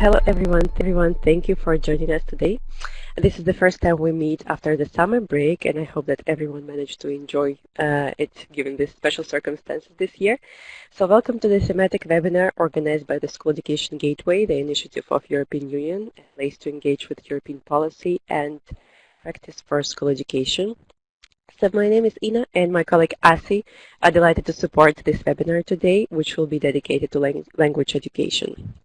hello everyone. Everyone, thank you for joining us today. This is the first time we meet after the summer break, and I hope that everyone managed to enjoy uh, it given the special circumstances this year. So welcome to the thematic webinar organized by the School Education Gateway, the initiative of European Union, a place to engage with European policy and practice for school education. So my name is Ina and my colleague Asi are delighted to support this webinar today, which will be dedicated to lang language education.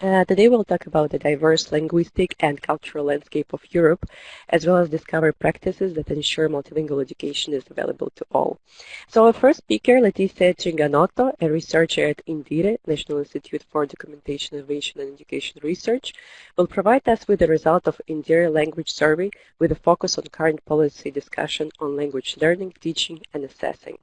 Uh, today we'll talk about the diverse linguistic and cultural landscape of Europe, as well as discover practices that ensure multilingual education is available to all. So our first speaker, Letizia Cinganotto, a researcher at INDIRE, National Institute for Documentation, Innovation and Education Research, will provide us with the result of INDIRE language survey with a focus on current policy discussion on language learning, teaching and assessing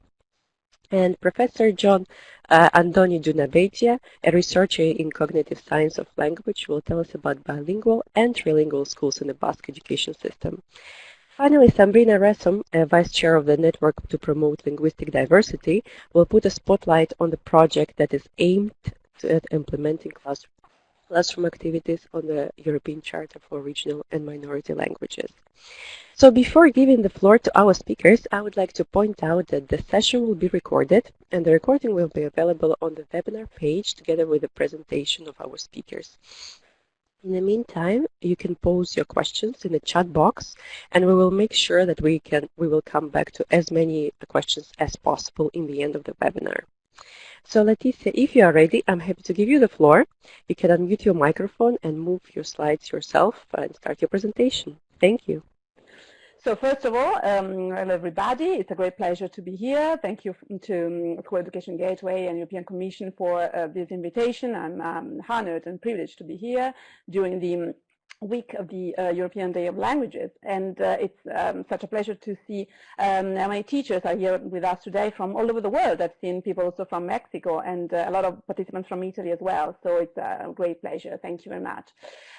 and Professor Jon uh, Andoni Dunabeitia, a researcher in cognitive science of language, will tell us about bilingual and trilingual schools in the Basque education system. Finally, Sabrina a vice chair of the Network to Promote Linguistic Diversity, will put a spotlight on the project that is aimed at implementing classroom classroom activities on the European Charter for Regional and Minority Languages. So before giving the floor to our speakers, I would like to point out that the session will be recorded and the recording will be available on the webinar page together with the presentation of our speakers. In the meantime, you can pose your questions in the chat box and we will make sure that we can we will come back to as many questions as possible in the end of the webinar. So Letizia, if you are ready, I'm happy to give you the floor. You can unmute your microphone and move your slides yourself and start your presentation. Thank you. So first of all, um, hello everybody. It's a great pleasure to be here. Thank you to um, School Education Gateway and European Commission for uh, this invitation. I'm um, honored and privileged to be here during the um, week of the uh, European Day of Languages. And uh, it's um, such a pleasure to see um, how many teachers are here with us today from all over the world. I've seen people also from Mexico and uh, a lot of participants from Italy as well. So it's a great pleasure. Thank you very much.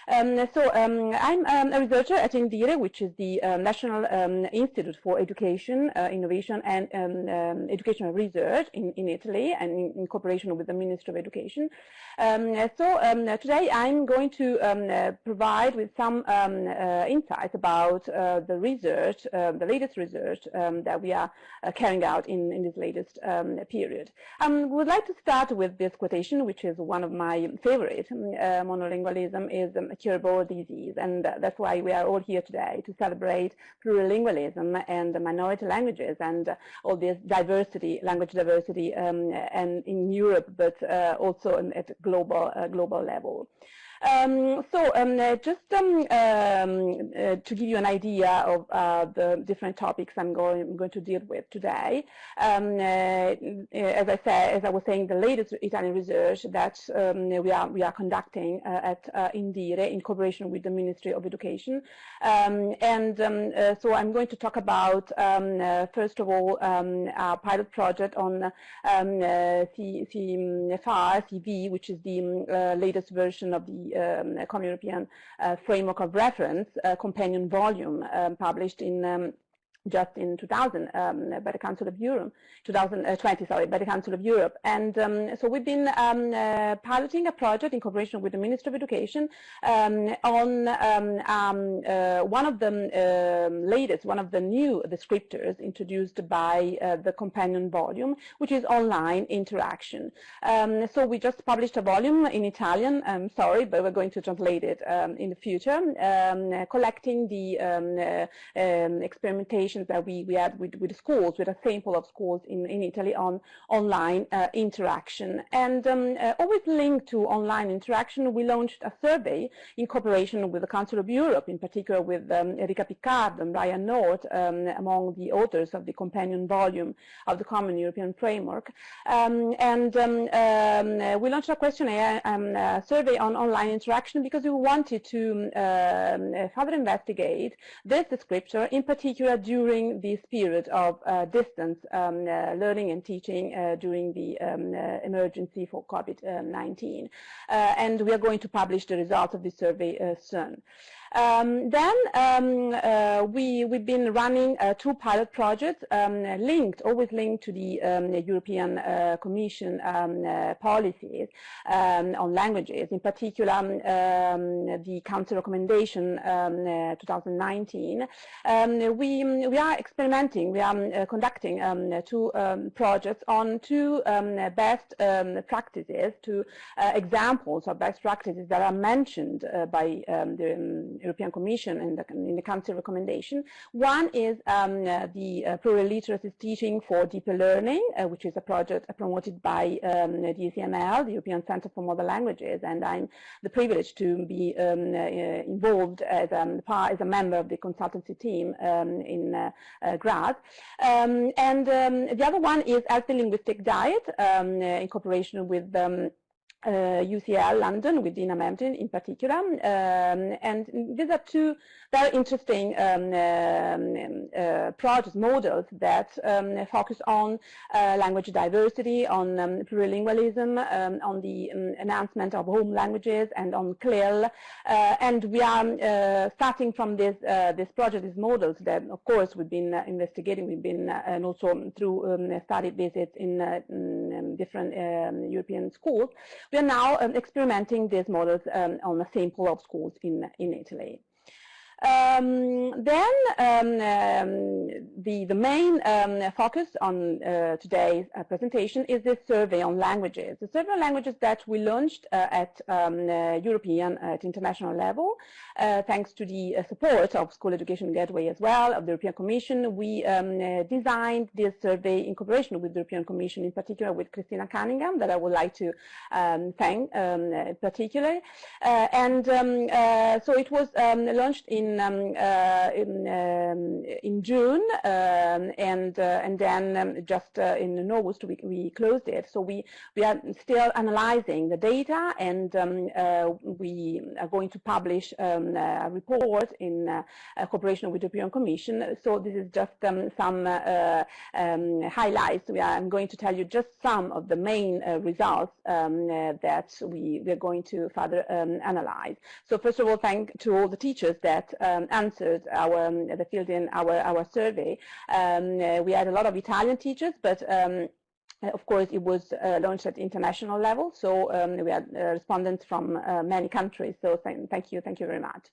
Um, so um, I'm um, a researcher at INDIRE, which is the uh, National um, Institute for Education, uh, Innovation and Educational Research in, in Italy and in, in, cooperation with the Ministry of Education. so today I'm going to uh, provide provide with some um, uh, insights about uh, the research, uh, the latest research um, that we are uh, carrying out in, in this latest um, period. I um, would like to start with this quotation, which is one of my favorite. Uh, monolingualism is a curable disease, and that's why we are all here today to celebrate plurilingualism and minority languages and all this diversity, language diversity, um, and in Europe, but uh, also at global global level. Um, so um, uh, just um, um uh, to give you an idea of uh, the different topics I'm going, I'm going to deal with today, um, uh, as I said, as I was saying, the latest Italian research that um, we are we are conducting uh, at uh, Indire in cooperation with the Ministry of Education, and so I'm going to talk about first of all our pilot project on CEFR CV, which is the latest version of the Common European uh, Framework of Reference uh, companion volume um, published in um, just in 2000 um, by the Council of Europe, 2020, sorry, by the Council of Europe. And um, so we've been um, uh, piloting a project in cooperation with the Ministry of Education um, on um, um, uh, one of the latest, one of the new descriptors introduced by uh, the companion volume, which is online interaction. so we just published a volume in Italian, I'm sorry, but we're going to translate it in the future, collecting the uh, experimentation that we, we had with, with schools, with a sample of schools in, in Italy on online uh, interaction. And um, uh, always linked to online interaction, we launched a survey in cooperation with the Council of Europe, in particular with um, Enrica Piccardo and Brian North, um, among the authors of the companion volume of the Common European Framework. Um, and um, um, we launched a questionnaire a survey on online interaction because we wanted to further investigate this descriptor, in particular due during this period of uh, distance um, uh, learning and teaching uh, during the um, emergency for COVID-19. and we are going to publish the results of this survey soon. Um, then um, uh, we, we've been running uh, two pilot projects um, linked, always linked to the um, European uh, Commission um, uh, policies um, on languages, in particular the Council recommendation 2019. we, we are experimenting, we are uh, conducting two projects on two best practices, two uh, examples of best practices that are mentioned uh, by the European Commission and the, in the Council recommendation. One is um, uh, the uh, plural literacy teaching for deeper learning, uh, which is a project promoted by um, the ECML, the European Center for Modern Languages, and I'm the privilege to be um, involved as, um, as, a member of the consultancy team um, in Graz. Um, and the other one is Healthy Linguistic Diet in cooperation with uh, UCL London with Dina Mevdin in particular. Um, and these are two very interesting um, um, uh, project models that um, focus on uh, language diversity, on um, plurilingualism, um, on the enhancement of home languages and on CLIL. Uh, and we are uh, starting from this, uh, this project, these models that of course we've been investigating, we've been and also through study visits in, in different European schools we are now um, experimenting these models um, on a sample of schools in, in Italy. Um, then um, um, the, the main um, focus on uh, today's uh, presentation is this survey on languages. The survey on languages that we launched uh, at um, uh, European, at international level, uh, thanks to the uh, support of School Education Gateway as well, of the European Commission. We um, designed this survey in cooperation with the European Commission, in particular with Christina Cunningham, that I would like to thank particularly. and so it was launched in in um, uh, in, um, in June, um, and uh, and then um, just uh, in August we, we closed it. So we we are still analyzing the data, and um, we are going to publish a report in cooperation with the European Commission. So this is just some highlights. We are, I'm going to tell you just some of the main results that we we are going to further analyze. So first of all, thank to all the teachers that um, answered our um, the field in our our survey. Um, uh, we had a lot of Italian teachers, but um, of course, it was uh, launched at international level, so um, we had uh, respondents from uh, many countries. So th thank you, thank you very much.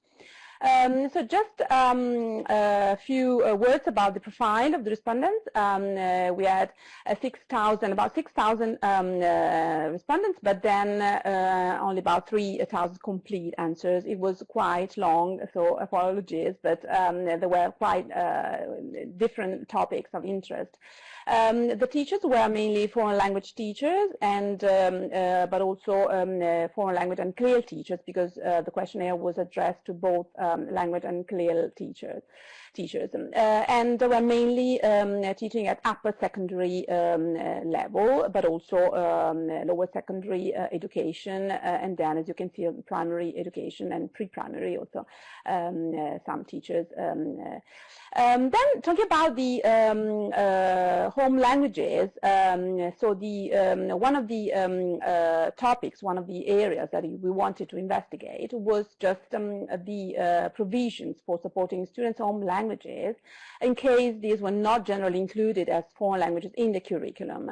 Um, so just um, a few uh, words about the profile of the respondents. Um, uh, we had uh, 6,000, about 6,000 um, uh, respondents, but then uh, only about 3,000 complete answers. It was quite long, so apologies, but um, there were quite uh, different topics of interest. Um, the teachers were mainly foreign language teachers, and um, uh, but also um, uh, foreign language and CLIL teachers because uh, the questionnaire was addressed to both um, language and CLIL teachers teachers. Um, uh, and they were mainly um, teaching at upper secondary um, uh, level, but also um, lower secondary uh, education, and then, as you can see, primary education and pre-primary also, um, some teachers. Um, then talking about the home languages, so the one of the topics, one of the areas that we wanted to investigate was just um, the provisions for supporting students' home language languages in case these were not generally included as foreign languages in the curriculum.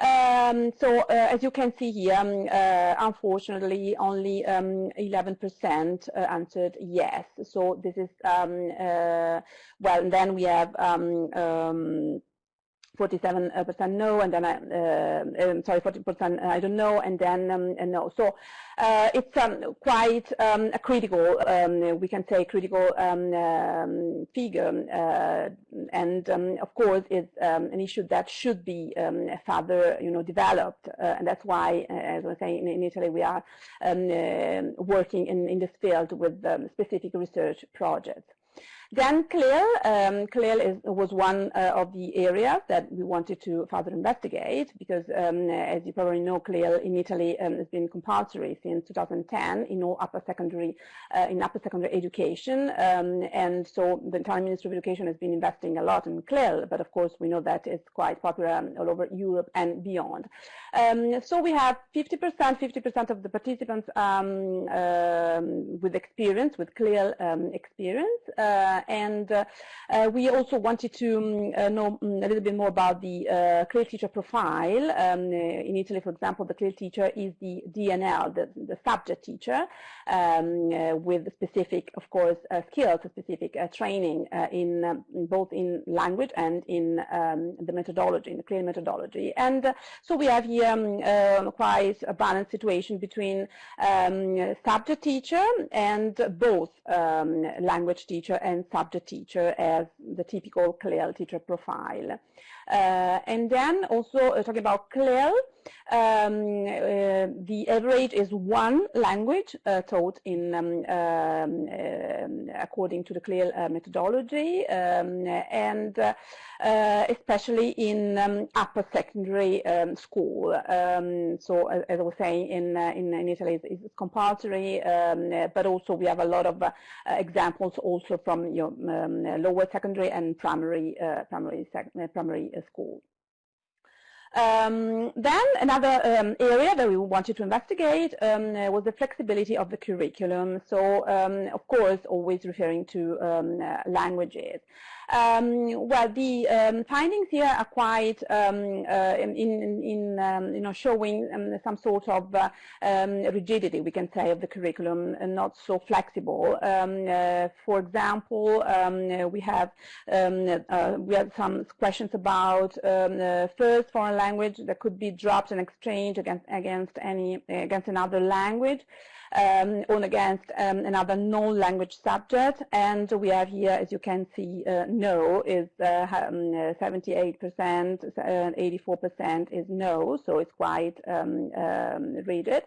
Um, so uh, as you can see here, um, uh, unfortunately, only 11% um, uh, answered yes. So this is, um, uh, well, then we have um, um, 47% no, and then I, uh, um, sorry, 40% I don't know, and then um, no. So uh, it's um, quite um, a critical, um, we can say critical um, figure, uh, and of course it's an issue that should be further, you know, developed, uh, and that's why, uh, as I saying, in, in Italy we are uh, working in, in this field with specific research projects. Then CLIL, um, is, was one uh, of the areas that we wanted to further investigate because, um, as you probably know, CLIL in Italy um, has been compulsory since 2010 in all upper secondary uh, in upper secondary education, um, and so the Italian Ministry of Education has been investing a lot in CLIL, but of course we know that it's quite popular um, all over Europe and beyond. Um, so we have 50%, 50% of the participants with experience, with CLIL experience. Uh, and uh, uh, we also wanted to um, know mm, a little bit more about the uh, CLIL teacher profile. Um, in Italy, for example, the CLIL teacher is the DNL, the, the subject teacher, um, with specific, of course, skills, specific training in, um, both in language and in um, the methodology, in the CLIL methodology. And so we have here um, quite a balanced situation between subject teacher and both language teacher and subject teacher as the typical CLIL teacher profile. Uh, and then also uh, talking about CLIL, um, uh, the average is one language taught in um, um, um according to the CLIL uh, methodology, um, and especially in um, upper secondary school. so, as, as, I was saying, in in, in Italy, it's, it's compulsory, but also we have a lot of examples also from your lower secondary and primary primary primary school. Um, then another um, area that we wanted to investigate um, was the flexibility of the curriculum. So, um, of course, always referring to um, uh, languages. Um, well, the um, findings here are quite um, uh, in, in um, you know showing um, some sort of uh, um, rigidity, we can say, of the curriculum, and not so flexible. Uh, for example, we have uh, we have some questions about first foreign language that could be dropped and exchanged against against any against another language um, or against um, another non-language subject. And we have here, as you can see, uh, no is 78%, uh, 84% uh, is no, so it's quite um, um rigid.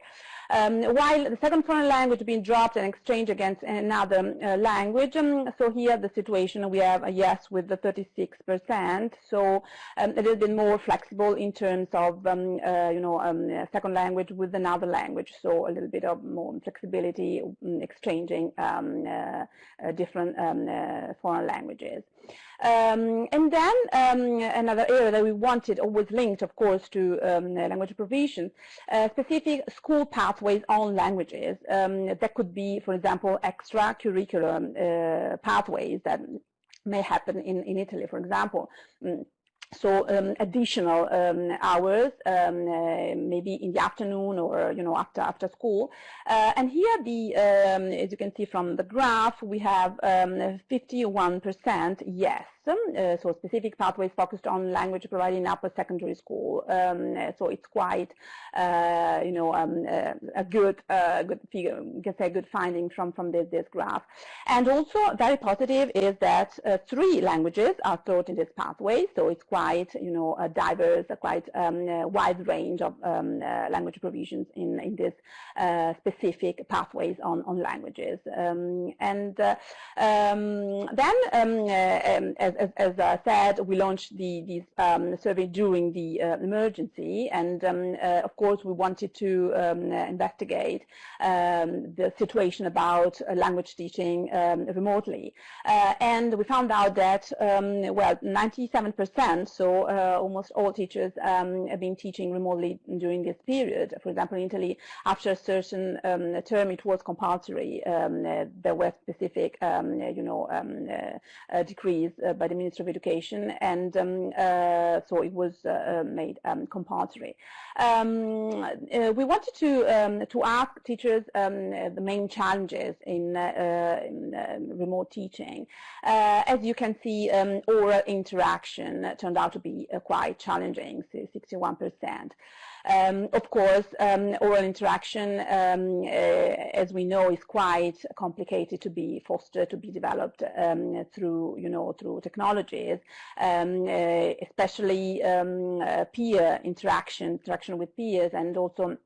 Um, while the second foreign language being dropped and exchanged against another uh, language, um, so here the situation we have a yes with the 36%, so um, a little bit more flexible in terms of, um, uh, you know, um, second language with another language, so a little bit of more flexibility exchanging uh, uh, different uh, foreign languages. Um, and then um, another area that we wanted, always linked, of course, to um, language provision, uh, specific school pathways on languages. Um, that could be, for example, extracurricular uh, pathways that may happen in, in Italy, for example. Mm so um, additional um, hours, um, uh, maybe in the afternoon or you know after after school. Uh, and here, the um, as you can see from the graph, we have 51% um, yes. Uh, so specific pathways focused on language provided in upper secondary school. Um, so it's quite, uh, you know, uh, a good, uh, good figure. Can say good finding from from this this graph. And also very positive is that three languages are taught in this pathway. So it's quite you know, a diverse, a quite um, wide range of um, uh, language provisions in, in this uh, specific pathways on, on languages. Um, and uh, um, then, um, um, as, as, I said, we launched the, the survey during the emergency. And of course, we wanted to investigate the situation about language teaching remotely. and we found out that, well, 97% so uh, almost all teachers um, have been teaching remotely during this period. For example, in Italy, after a certain um, term, it was compulsory. Um, uh, there were specific, um, you know, um, uh, uh, decrees uh, by the Ministry of Education, and um, uh, so it was uh, uh, made um, compulsory. Um, uh, we wanted to um, to ask teachers the main challenges in, in remote teaching. as you can see, oral interaction turned out to be uh, quite challenging, 61%. Um, of course, um, oral interaction, um, uh, as we know, is quite complicated to be fostered, to be developed um, through, you know, through technologies, um, uh, especially um, uh, peer interaction, interaction with peers, and also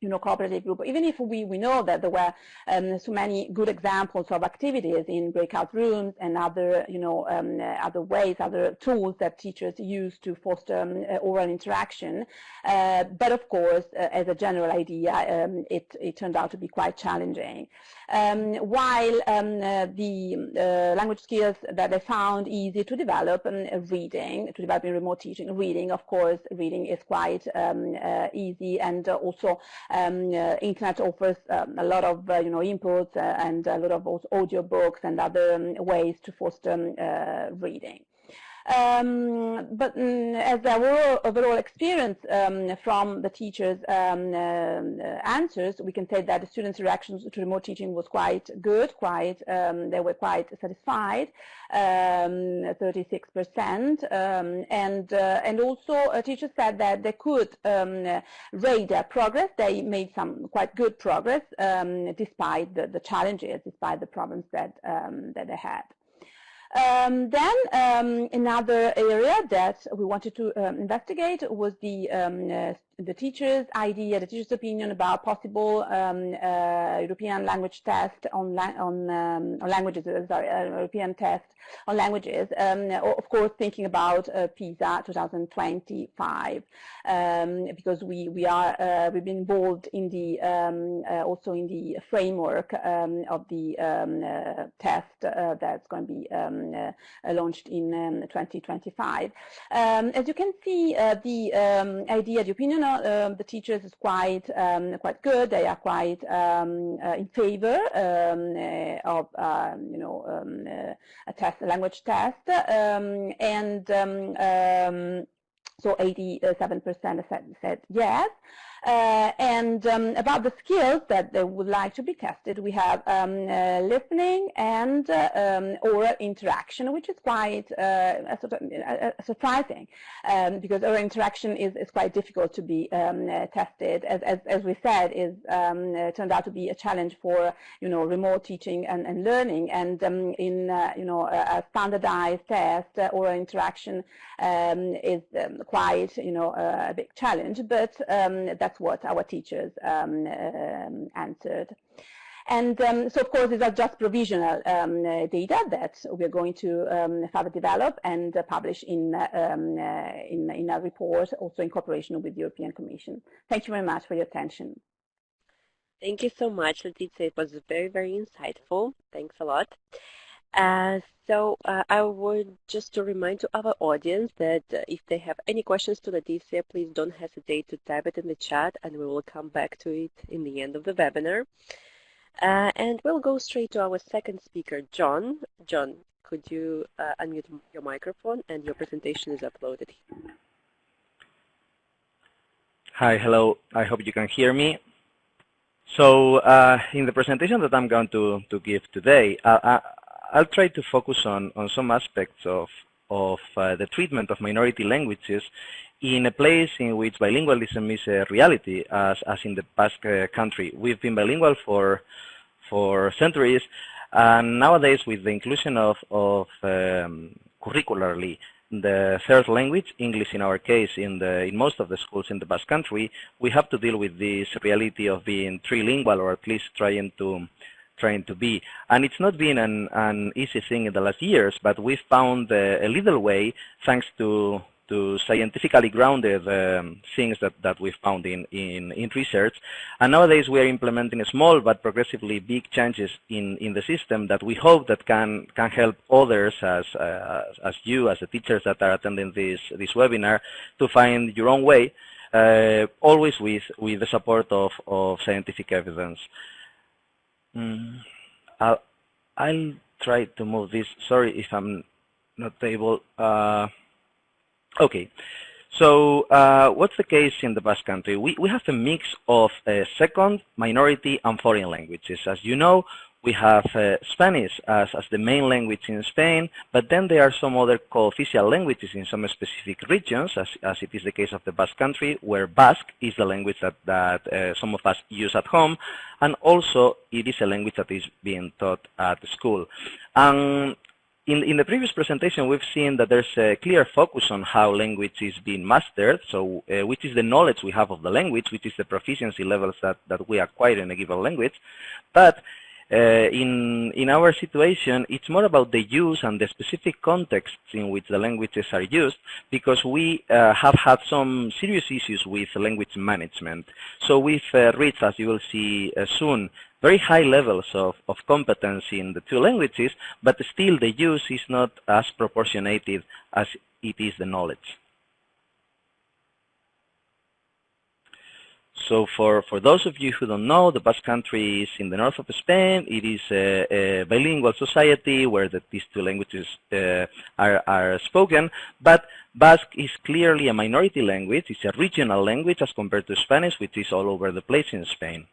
you know, cooperative group, even if we, we know that there were um, so many good examples of activities in breakout rooms and other, you know, um, other ways, other tools that teachers use to foster um, oral interaction. Uh, but of course, uh, as a general idea, um, it, it turned out to be quite challenging. Um, while um, uh, the uh, language skills that they found easy to develop, reading, to develop in remote teaching, reading, of course, reading is quite uh, easy and also um, uh, internet offers um, a lot of uh, you know inputs uh, and a lot of audio books and other um, ways to foster um, reading. Um, but um, as our overall experience um, from the teachers' um, uh, answers, we can say that the students' reactions to remote teaching was quite good, quite um, they were quite satisfied, 36%, um, and uh, and also uh, teachers said that they could rate their progress. They made some quite good progress despite the, the, challenges, despite the problems that that they had. Um, then um, another area that we wanted to um, investigate was the um, uh, the teacher's idea, the teacher's opinion about possible um, uh, European language test on, la on, um, on, languages, uh, sorry, uh, European test on languages. Um, of course, thinking about uh, PISA 2025, um, because we we are uh, we've been involved in the um, uh, also in the framework um, of the test that's going to be launched in 2025. as you can see, the idea, the opinion um, the teachers is quite um, quite good. They are quite um, uh, in favor um, uh, of um, you know um, uh, a test, a language test, and so 87% said, said yes. Uh, and um, about the skills that they would like to be tested, we have um, uh, listening and uh, um, oral interaction, which is quite uh, sort of, uh, surprising um, because oral interaction is, is quite difficult to be um, uh, tested. As, as, as, we said, is um, turned out to be a challenge for you know remote teaching and, and learning. And in you know a, a standardized test, oral interaction is quite you know a big challenge. But that that's what our teachers um, um, answered. And um, so, of course, these are just provisional um, uh, data that we're going to um, further develop and uh, publish in, um, uh, in, in, a report, also in cooperation with the European Commission. Thank you very much for your attention. Thank you so much, Letizia. It was very, very insightful. Thanks a lot. Uh, so uh, I would just to remind to our audience that uh, if they have any questions to Letizia, please don't hesitate to type it in the chat and we will come back to it in the end of the webinar. Uh, and we'll go straight to our second speaker, Jon. Jon, could you uh, unmute your microphone and your presentation is uploaded. Hi, hello. I hope you can hear me. So uh, in the presentation that I'm going to, to give today, uh, I'll try to focus on, on some aspects of, of uh, the treatment of minority languages in a place in which bilingualism is a reality, as, as in the Basque uh, country. We've been bilingual for, for centuries, and nowadays with the inclusion of, of um, curricularly the third language, English in our case, in, the, in most of the schools in the Basque country, we have to deal with this reality of being trilingual or at least trying to trying to be. And it's not been an, an easy thing in the last years, but we've found uh, a little way thanks to to scientifically grounded um, things that, that we've found in, in, in research. And nowadays we are implementing small but progressively big changes in, in the system that we hope that can, can help others as, uh, as you, as the teachers that are attending this, this webinar, to find your own way, uh, always with, with the support of, of scientific evidence. Mm, I'll, I'll try to move this. Sorry if I'm not able. Uh, okay. So uh, what's the case in the Basque Country? We, we have a mix of uh, second, minority, and foreign languages. As you know, we have uh, Spanish as, as the main language in Spain, but then there are some other co-official languages in some specific regions, as, as it is the case of the Basque country, where Basque is the language that, that uh, some of us use at home, and also it is a language that is being taught at school. And in, in the previous presentation, we've seen that there's a clear focus on how language is being mastered, so uh, which is the knowledge we have of the language, which is the proficiency levels that, that we acquire in a given language. But in, in our situation, it's more about the use and the specific contexts in which the languages are used because we uh, have had some serious issues with language management. So we've uh, reached, as you will see uh, soon, very high levels of, of competency in the two languages, but still the use is not as proportionated as it is the knowledge. So for, for those of you who don't know, the Basque Country is in the north of Spain. It is a, a bilingual society where the, these two languages uh, are, are spoken, but Basque is clearly a minority language. It's a regional language as compared to Spanish, which is all over the place in Spain.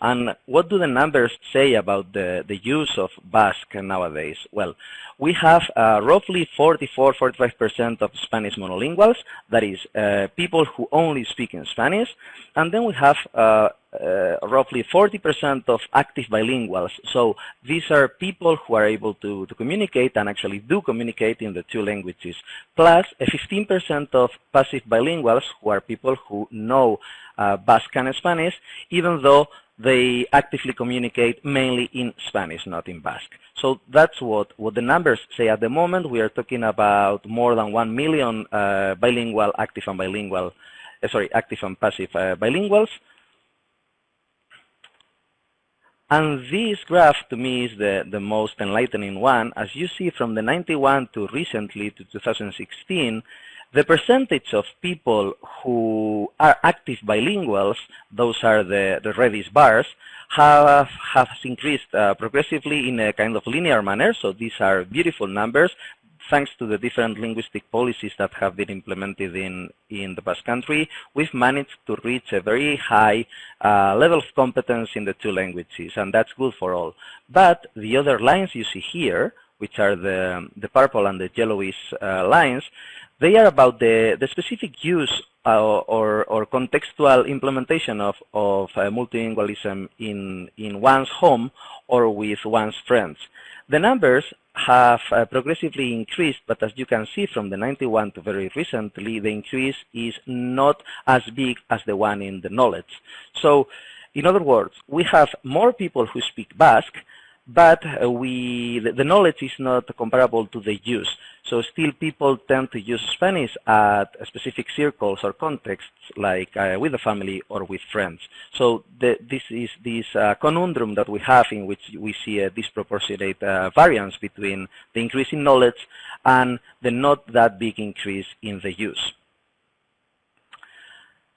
And what do the numbers say about the, the use of Basque nowadays? Well, we have uh, roughly 44-45% of Spanish monolinguals, that is, uh, people who only speak in Spanish, and then we have uh, uh roughly 40% of active bilinguals. So these are people who are able to, to communicate and actually do communicate in the two languages, plus a 15% of passive bilinguals who are people who know uh, Basque and Spanish, even though they actively communicate mainly in Spanish, not in Basque. So that's what, what the numbers say at the moment. We are talking about more than 1 million uh, bilingual, active and bilingual, uh, sorry, active and passive uh, bilinguals. And this graph to me is the, the most enlightening one. As you see from the 91 to recently to 2016, the percentage of people who are active bilinguals, those are the, the reddish bars, have, have increased uh, progressively in a kind of linear manner. So these are beautiful numbers thanks to the different linguistic policies that have been implemented in, in the Basque Country, we've managed to reach a very high uh, level of competence in the two languages, and that's good for all. But the other lines you see here, which are the, the purple and the yellowish uh, lines, they are about the, the specific use uh, or, or contextual implementation of, of uh, multilingualism in, in one's home or with one's friends. The numbers have uh, progressively increased, but as you can see from the 91 to very recently, the increase is not as big as the one in the knowledge. So, in other words, we have more people who speak Basque, but uh, we the, knowledge is not comparable to the use. So still people tend to use Spanish at specific circles or contexts, like uh, with the family or with friends. So the, this is this uh, conundrum that we have in which we see a disproportionate uh, variance between the increase in knowledge and the not that big increase in the use.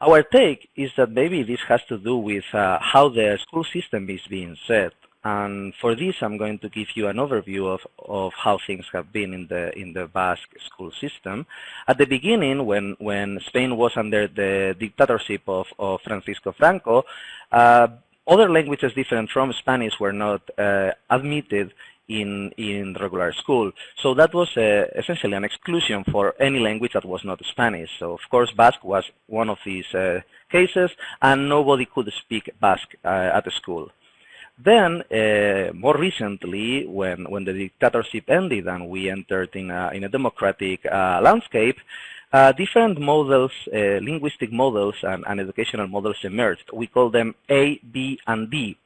Our take is that maybe this has to do with uh, how the school system is being set and for this, I'm going to give you an overview of, of how things have been in the in the Basque school system. At the beginning, when when Spain was under the dictatorship of, of Francisco Franco, uh, other languages different from Spanish were not uh, admitted in in regular school. So that was uh, essentially an exclusion for any language that was not Spanish. So of course Basque was one of these uh, cases, and nobody could speak Basque uh, at the school. Then, uh, more recently, when, when the dictatorship ended and we entered in a, in a democratic uh, landscape, uh, different models, uh, linguistic models and, and, educational models emerged. We call them A, B, and D.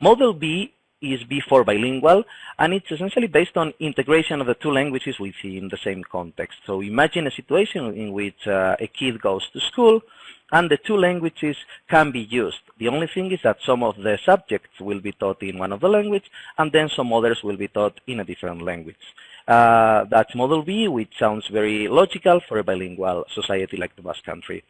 Model B is B for bilingual, and it's essentially based on integration of the two languages within the same context. So imagine a situation in which uh, a kid goes to school, and the two languages can be used. The only thing is that some of the subjects will be taught in one of the language, and then some others will be taught in a different language. Uh, that's Model B, which sounds very logical for a bilingual society like the Basque Country.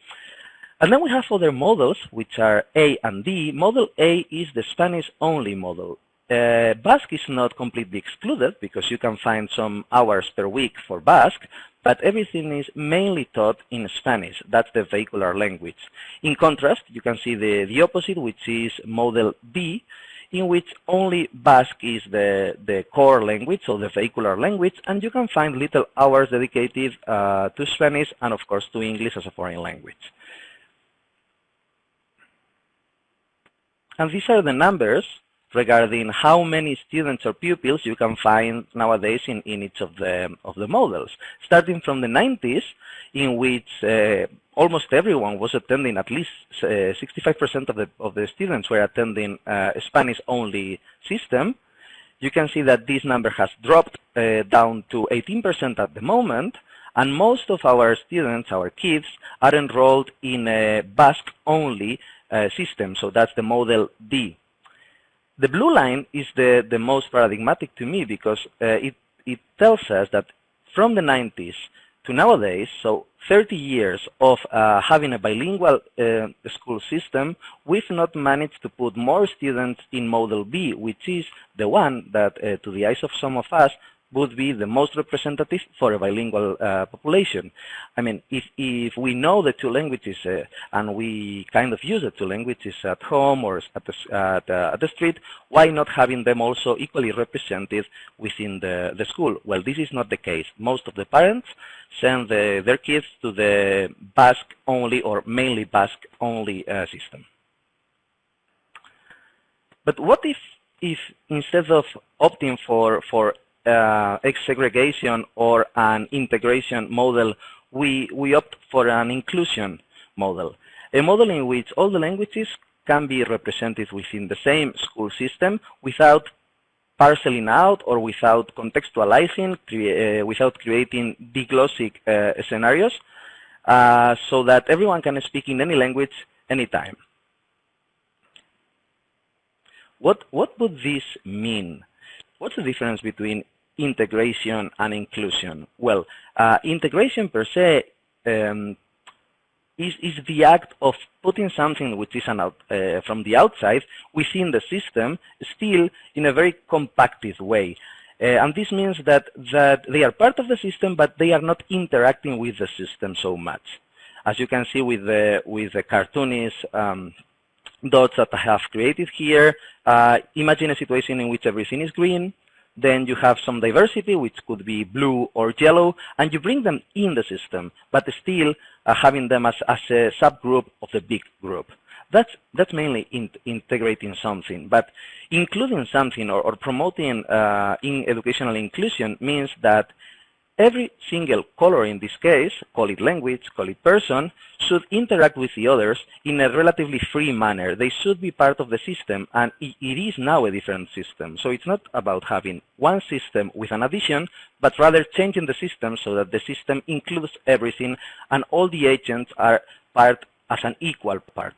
And then we have other models, which are A and D. Model A is the Spanish-only model. Uh, Basque is not completely excluded because you can find some hours per week for Basque, but everything is mainly taught in Spanish. That's the vehicular language. In contrast, you can see the, the opposite, which is Model B, in which only Basque is the, the core language, or the vehicular language, and you can find little hours dedicated uh, to Spanish and, of course, to English as a foreign language. And these are the numbers regarding how many students or pupils you can find nowadays in, in each of the, of the models. Starting from the 90s, in which uh, almost everyone was attending, at least 65% uh, of the, of the students were attending uh, Spanish-only system, you can see that this number has dropped uh, down to 18% at the moment, and most of our students, our kids, are enrolled in a Basque-only uh, system, so that's the model D. The blue line is the, the most paradigmatic to me because uh, it, it tells us that from the 90s to nowadays, so 30 years of uh, having a bilingual uh, school system, we've not managed to put more students in Model B, which is the one that, uh, to the eyes of some of us, would be the most representative for a bilingual uh, population. I mean, if, if we know the two languages uh, and we kind of use the two languages at home or at the, at, uh, at the street, why not having them also equally represented within the, the school? Well, this is not the case. Most of the parents send the, their kids to the Basque-only or mainly Basque-only uh, system. But what if if instead of opting for, for uh, segregation or an integration model, we, we opt for an inclusion model. A model in which all the languages can be represented within the same school system without parceling out or without contextualizing, crea uh, without creating diglossic uh, scenarios, uh, so that everyone can speak in any language anytime. What, what would this mean? What's the difference between integration and inclusion? Well, uh, integration per se um, is, is the act of putting something which is out, uh, from the outside within the system, still in a very compacted way. Uh, and this means that, that they are part of the system, but they are not interacting with the system so much. As you can see with the, with the cartoonist um, dots that I have created here, uh, imagine a situation in which everything is green, then you have some diversity, which could be blue or yellow, and you bring them in the system, but still uh, having them as, as a subgroup of the big group. That's, that's mainly in, integrating something, but including something or, or promoting uh, in educational inclusion means that Every single color in this case, call it language, call it person, should interact with the others in a relatively free manner. They should be part of the system, and it is now a different system. So it's not about having one system with an addition, but rather changing the system so that the system includes everything, and all the agents are part as an equal part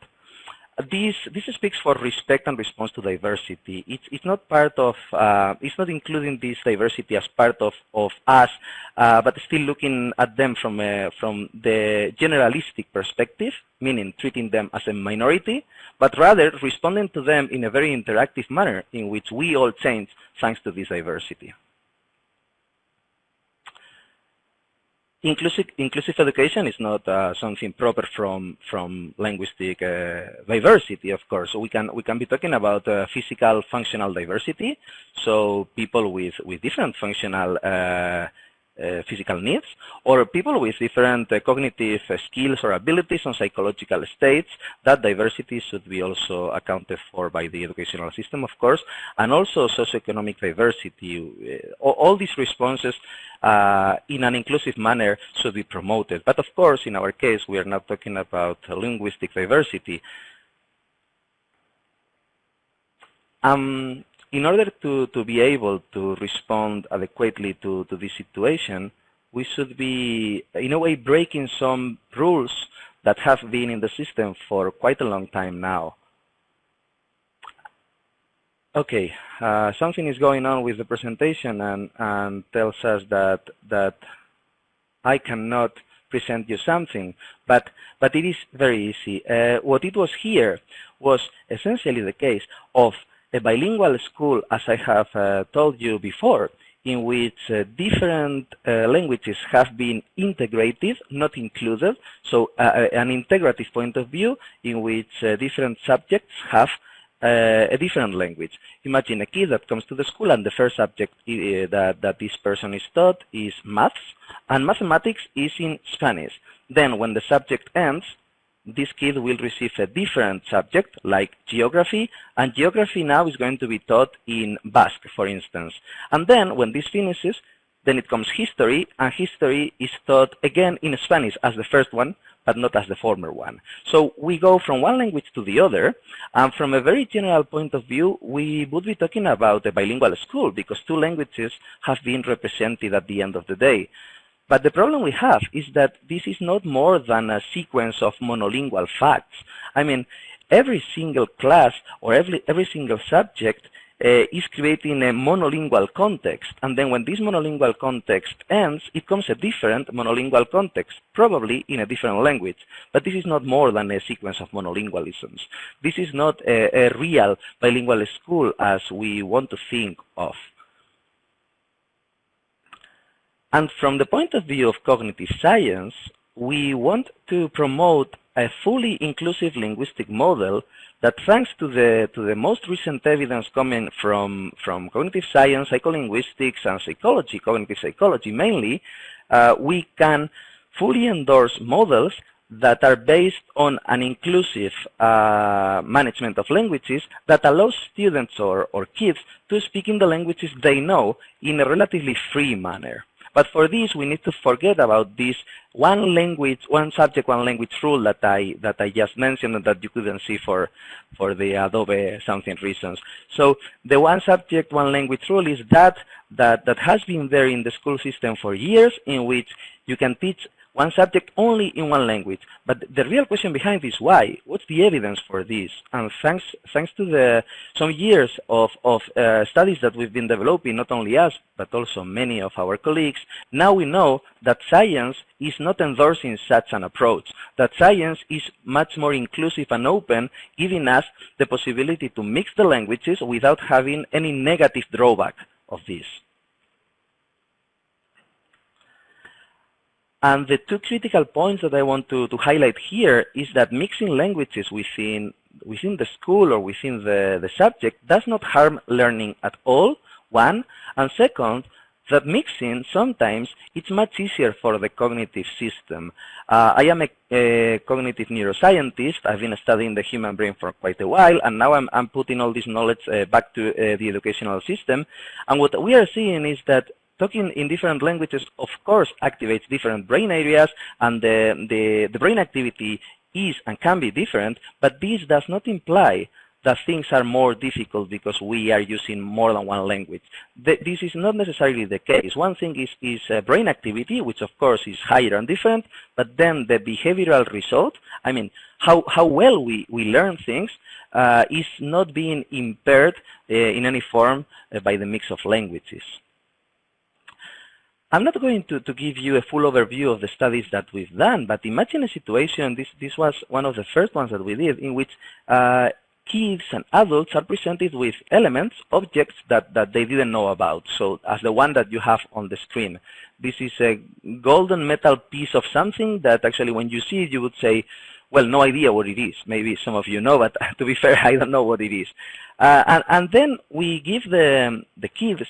this this speaks for respect and response to diversity. It's it's not part of uh, it's not including this diversity as part of of us, uh, but still looking at them from a, from the generalistic perspective, meaning treating them as a minority, but rather responding to them in a very interactive manner in which we all change thanks to this diversity. Inclusive, inclusive education is not uh, something proper from from linguistic uh, diversity, of course. So we can we can be talking about uh, physical functional diversity. So people with with different functional uh, physical needs, or people with different uh, cognitive uh, skills or abilities and psychological states, that diversity should be also accounted for by the educational system, of course, and also socioeconomic diversity. all, all these responses uh, in an inclusive manner should be promoted. But of course, in our case, we are not talking about linguistic diversity. Um, in order to, to be able to respond adequately to, to this situation, we should be, in a way, breaking some rules that have been in the system for quite a long time now. Okay, uh, something is going on with the presentation and, and tells us that, that I cannot present you something, but, but it is very easy. Uh, what it was here was essentially the case of a bilingual school, as I have uh, told you before, in which uh, different uh, languages have been integrated, not included, so uh, uh, an integrative point of view in which uh, different subjects have a different language. Imagine a kid that comes to the school and the first subject that, that this person is taught is maths, and mathematics is in Spanish. Then when the subject ends, this kid will receive a different subject like geography, and geography now is going to be taught in Basque, for instance. And then when this finishes, then it comes history, and history is taught again in Spanish as the first one, but not as the former one. So we go from one language to the other, and from a very general point of view, we would be talking about a bilingual school because two languages have been represented at the end of the day. But the problem we have is that this is not more than a sequence of monolingual facts. I mean, every single class or every, every single subject uh, is creating a monolingual context. And then when this monolingual context ends, it comes a different monolingual context, probably in a different language. But this is not more than a sequence of monolingualisms. This is not a, a real bilingual school as we want to think of. And from the point of view of cognitive science, we want to promote a fully inclusive linguistic model that thanks to the to the most recent evidence coming from from cognitive science, psycholinguistics, and psychology, cognitive psychology mainly, uh, we can fully endorse models that are based on an inclusive uh, management of languages that allows students or, or kids to speak in the languages they know in a relatively free manner. But for this, we need to forget about this one language, one subject, one language rule that I that I just mentioned and that you couldn't see for for the Adobe something reasons. So the one subject, one language rule is that that that has been there in the school system for years, in which you can teach one subject only in one language. But the real question behind this, why? What's the evidence for this? And thanks, thanks to the some years of, of uh, studies that we've been developing, not only us, but also many of our colleagues, now we know that science is not endorsing such an approach, that science is much more inclusive and open, giving us the possibility to mix the languages without having any negative drawback of this. And the two critical points that I want to, to highlight here is that mixing languages within, within the school or within the, the subject does not harm learning at all, one. And second, that mixing sometimes it's much easier for the cognitive system. Uh, I am a, a, cognitive neuroscientist. I've been studying the human brain for quite a while, and now I'm, I'm putting all this knowledge uh, back to uh, the educational system. And what we are seeing is that talking in different languages, of course, activates different brain areas, and the, the, the brain activity is and can be different, but this does not imply that things are more difficult because we are using more than one language. this is not necessarily the case. One thing is, is uh, brain activity, which of course is higher and different, but then the behavioral result, I mean, how, how well we, we learn things, uh, is not being impaired uh, in any form uh, by the mix of languages. I'm not going to, to give you a full overview of the studies that we've done, but imagine a situation, this, this was one of the first ones that we did, in which uh, kids and adults are presented with elements, objects that, that they didn't know about. So as the one that you have on the screen. This is a golden metal piece of something that actually when you see it, you would say, well, no idea what it is. Maybe some of you know, but to be fair, I don't know what it is. Uh, and, and then we give the, the kids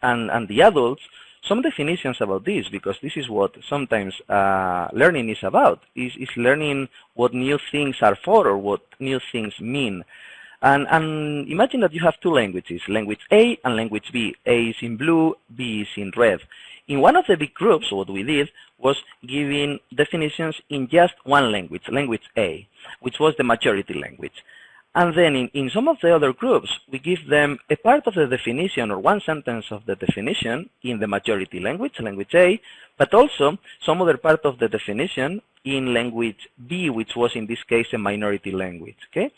and, and the adults some definitions about this, because this is what sometimes uh, learning is about, is, is learning what new things are for or what new things mean. And, and, imagine that you have two languages, language A and language B. A is in blue, B is in red. In one of the big groups, what we did was giving definitions in just one language, language A, which was the majority language. And then in, in some of the other groups, we give them a part of the definition or one sentence of the definition in the majority language, language A, but also some other part of the definition in language B, which was in this case a minority language. Okay.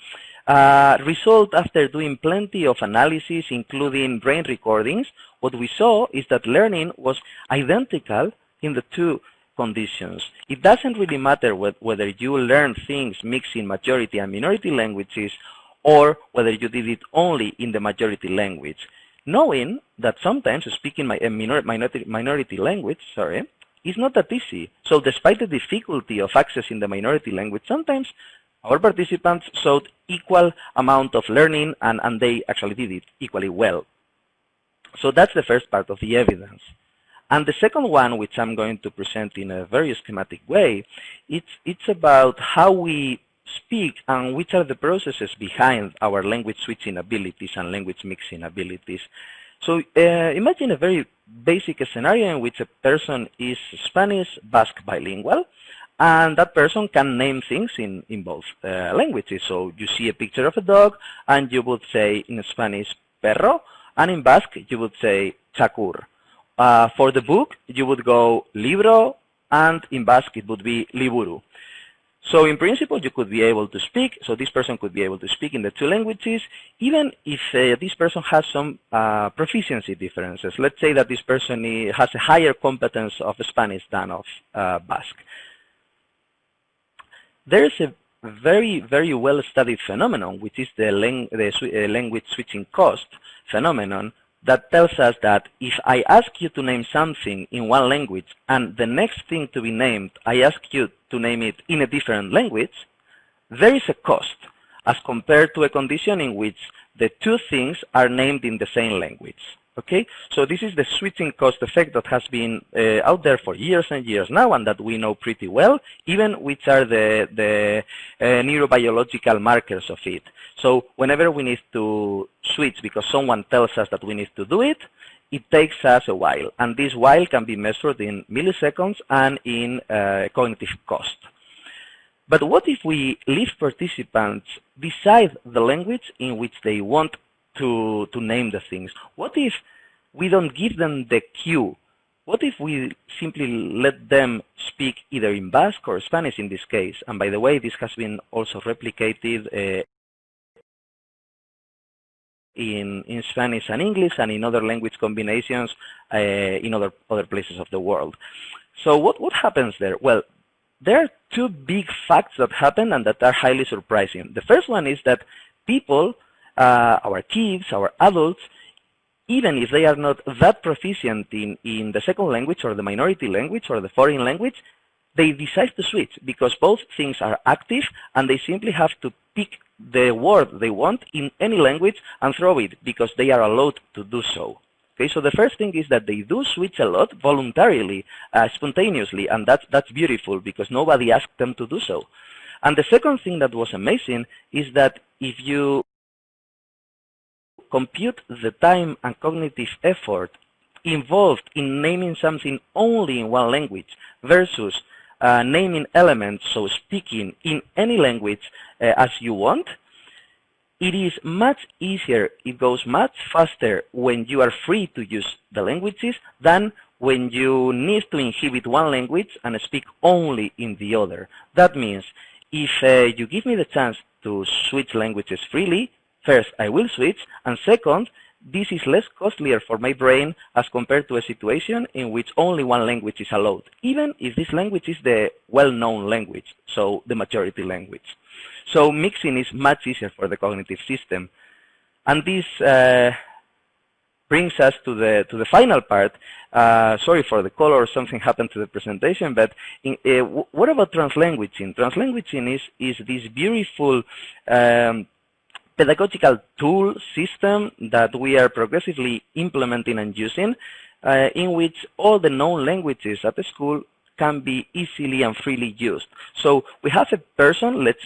Uh, result after doing plenty of analysis, including brain recordings, what we saw is that learning was identical in the two conditions. It doesn't really matter whether you learn things mixing majority and minority languages or whether you did it only in the majority language. Knowing that sometimes speaking my, eh, minor, minority, minority language, sorry, is not that easy. So despite the difficulty of accessing the minority language, sometimes our participants showed equal amount of learning and, and they actually did it equally well. So that's the first part of the evidence. And the second one, which I'm going to present in a very schematic way, it's, it's about how we speak and which are the processes behind our language switching abilities and language mixing abilities. So uh, imagine a very basic scenario in which a person is Spanish Basque bilingual and that person can name things in, in both uh, languages. So you see a picture of a dog and you would say in Spanish perro and in Basque you would say txakur. Uh, for the book you would go libro and in Basque it would be liburu. So in principle, you could be able to speak, so this person could be able to speak in the two languages, even if uh, this person has some uh, proficiency differences. Let's say that this person has a higher competence of Spanish than of uh, Basque. There is a very, very well-studied phenomenon, which is the, lang the uh, language switching cost phenomenon, that tells us that if I ask you to name something in one language and the next thing to be named, I ask you to name it in a different language, there is a cost as compared to a condition in which the two things are named in the same language. Okay, so this is the switching cost effect that has been uh, out there for years and years now and that we know pretty well, even which are the, the uh, neurobiological markers of it. So whenever we need to switch because someone tells us that we need to do it, it takes us a while. And this while can be measured in milliseconds and in uh, cognitive cost. But what if we leave participants decide the language in which they want to, to name the things? What if we don't give them the cue? What if we simply let them speak either in Basque or Spanish in this case? And by the way, this has been also replicated uh, in, in Spanish and English and in other language combinations uh, in other, other places of the world. So what, what happens there? Well, there are two big facts that happen and that are highly surprising. The first one is that people uh, our kids, our adults, even if they are not that proficient in, in the second language or the minority language or the foreign language, they decide to switch because both things are active and they simply have to pick the word they want in any language and throw it because they are allowed to do so. Okay, so the first thing is that they do switch a lot voluntarily, uh, spontaneously, and that's, that's beautiful because nobody asked them to do so. And the second thing that was amazing is that if you compute the time and cognitive effort involved in naming something only in one language versus uh, naming elements, so speaking in any language uh, as you want, it is much easier, it goes much faster when you are free to use the languages than when you need to inhibit one language and speak only in the other. That means if uh, you give me the chance to switch languages freely, First, I will switch, and second, this is less costlier for my brain as compared to a situation in which only one language is allowed, even if this language is the well-known language, so the majority language. So mixing is much easier for the cognitive system. And this uh, brings us to the to the final part. Uh, sorry for the color, something happened to the presentation, but in, uh, what about translanguaging? Translanguaging is, is this beautiful um, pedagogical tool system that we are progressively implementing and using uh, in which all the known languages at the school can be easily and freely used. So we have a person, let's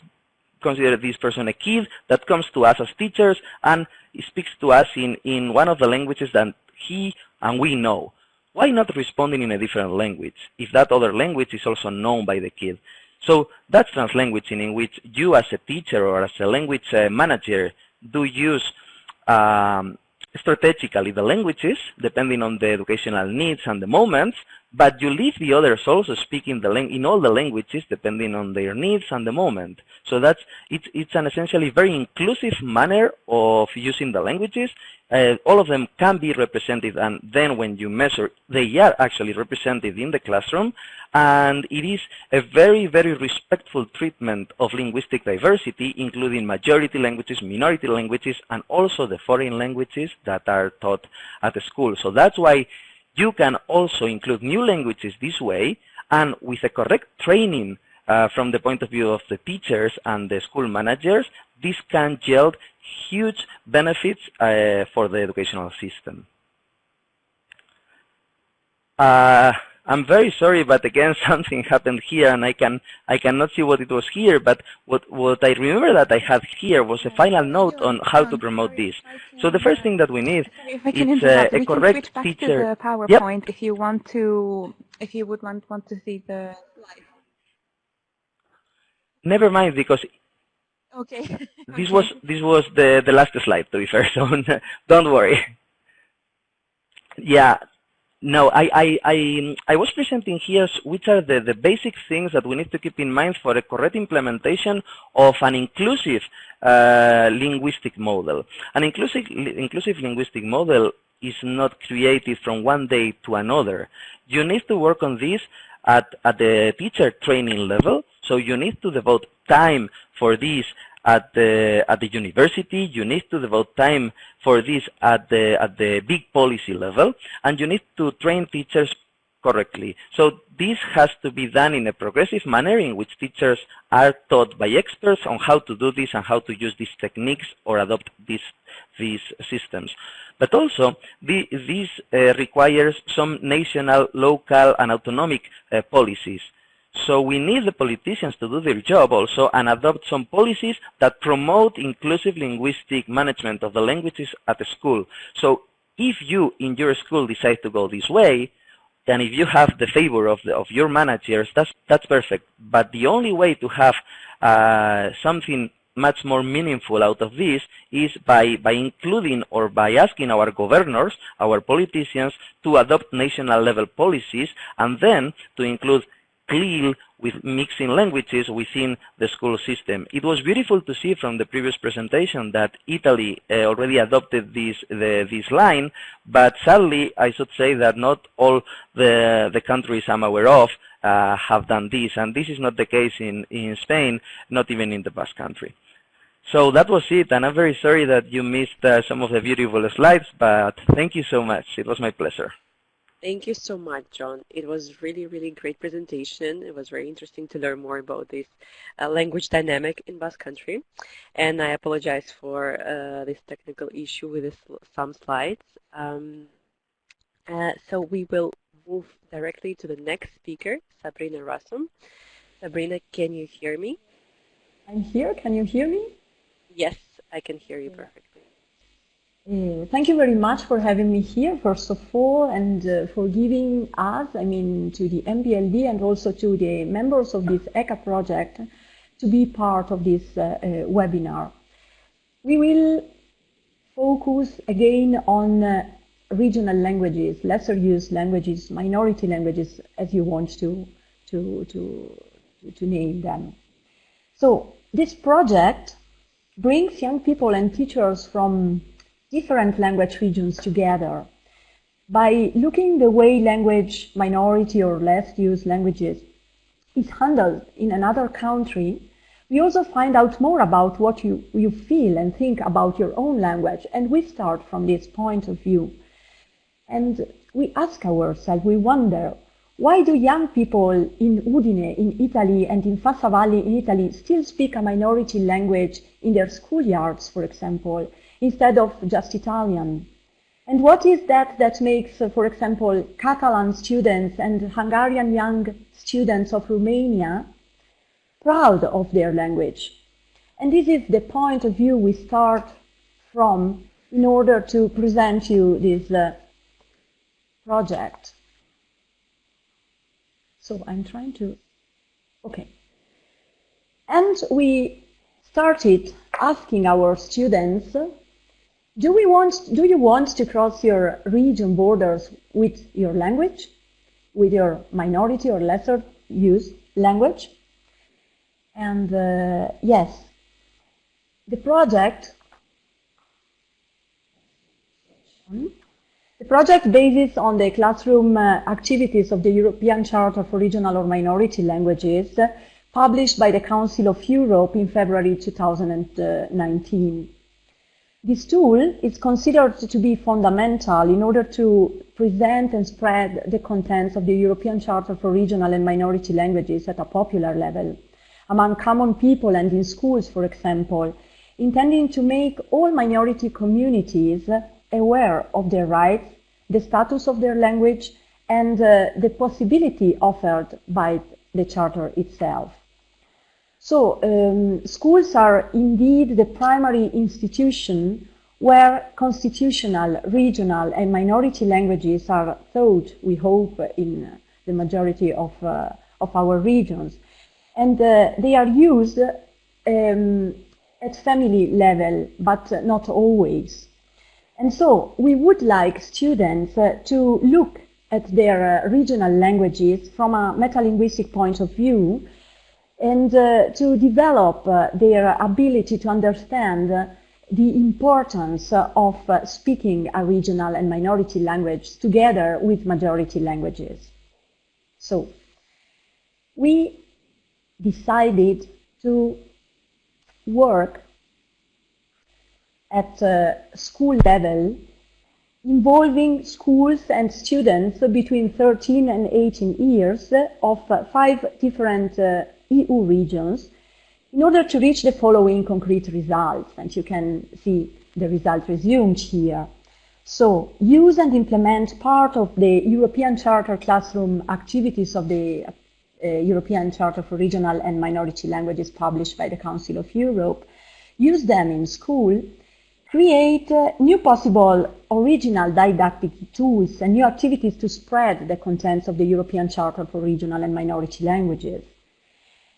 consider this person a kid, that comes to us as teachers and speaks to us in, in one of the languages that he and we know. Why not responding in a different language if that other language is also known by the kid? So that's translanguaging in which you as a teacher or as a language uh, manager do use um, strategically the languages, depending on the educational needs and the moments, but you leave the others also speaking the in all the languages depending on their needs and the moment. So that's it's it's an essentially very inclusive manner of using the languages. Uh, all of them can be represented, and then when you measure, they are actually represented in the classroom. And it is a very, very respectful treatment of linguistic diversity, including majority languages, minority languages, and also the foreign languages that are taught at the school. So that's why you can also include new languages this way, and with a correct training uh, from the point of view of the teachers and the school managers, this can yield huge benefits uh, for the educational system. Uh, I'm very sorry, but again, something happened here, and I can I cannot see what it was here. But what what I remember that I had here was a final note on how to promote this. So the first thing that we need is uh, a correct back teacher. To the PowerPoint yep. if you want to if you would want want to see the slide. Never mind, because okay. this was this was the the last slide to be fair. So don't worry. Yeah, no, I, I, I, I, was presenting here which are the, the basic things that we need to keep in mind for a correct implementation of an inclusive uh, linguistic model. An inclusive, inclusive linguistic model is not created from one day to another. You need to work on this at, at the teacher training level, so you need to devote time for this at the at the university. You need to devote time for this at the at the big policy level, and you need to train teachers correctly. So this has to be done in a progressive manner in which teachers are taught by experts on how to do this and how to use these techniques or adopt these these systems. But also, the, this uh, requires some national, local, and autonomic uh, policies. So we need the politicians to do their job also and adopt some policies that promote inclusive linguistic management of the languages at the school. So if you in your school decide to go this way, and if you have the favor of, the, of your managers, that's, that's perfect. But the only way to have uh, something much more meaningful out of this is by, by including or by asking our governors, our politicians, to adopt national level policies and then to include CLIL with mixing languages within the school system. It was beautiful to see from the previous presentation that Italy uh, already adopted this the, this line, but sadly I should say that not all the, the countries I'm aware of uh, have done this, and this is not the case in, in Spain, not even in the Basque country. So that was it, and I'm very sorry that you missed uh, some of the beautiful slides, but thank you so much. It was my pleasure. Thank you so much, Jon. It was really, really great presentation. It was very interesting to learn more about this uh, language dynamic in Basque Country. And I apologize for uh, this technical issue with this, some slides. Um, uh, so we will move directly to the next speaker, Sabrina Rasom. Sabrina, can you hear me? I'm here. Can you hear me? Yes, I can hear you perfectly. Uh, thank you very much for having me here, first of all, and uh, for giving us, I mean, to the NPLD and also to the members of this ECA project to be part of this uh, uh webinar. We will focus again on uh, regional languages, lesser used languages, minority languages, as you want to, to, to, to name them. So this project brings young people and teachers from different language regions together. By looking the way language minority or less used languages is handled in another country, we also find out more about what you, you feel and think about your own language, and we start from this point of view. And we ask ourselves, we wonder, why do young people in Udine, in Italy, and in Fassa Valley in Italy still speak a minority language in their schoolyards, for example, instead of just Italian? And what is that that makes, uh, for example, Catalan students and Hungarian young students of Romania proud of their language? And this is the point of view we start from in order to present you this uh, project. So I'm trying to, okay. And we started asking our students, do, we want, do you want to cross your region borders with your language, with your minority or lesser used language? And uh, yes, the project the project bases on the classroom uh, activities of the European Charter for Regional or Minority Languages, uh, published by the Council of Europe in February 2019. This tool is considered to be fundamental in order to present and spread the contents of the European Charter for Regional and Minority Languages at a popular level, among common people and in schools, for example, intending to make all minority communities aware of their rights, the status of their language, and uh, the possibility offered by the Charter itself. So um, schools are indeed the primary institution where constitutional, regional and minority languages are taught, we hope, in the majority of, uh, of our regions. And uh, they are used um, at family level, but not always. And so we would like students uh, to look at their uh, regional languages from a metalinguistic point of view and uh, to develop uh, their ability to understand the importance of speaking a regional and minority language together with majority languages. So we decided to work at school level involving schools and students between 13 and 18 years of five different uh, EU regions in order to reach the following concrete results. And you can see the results resumed here. So use and implement part of the European Charter classroom activities of the uh, European Charter for Regional and Minority Languages published by the Council of Europe. Use them in school create uh, new possible original didactic tools and new activities to spread the contents of the European Charter for Regional and Minority Languages.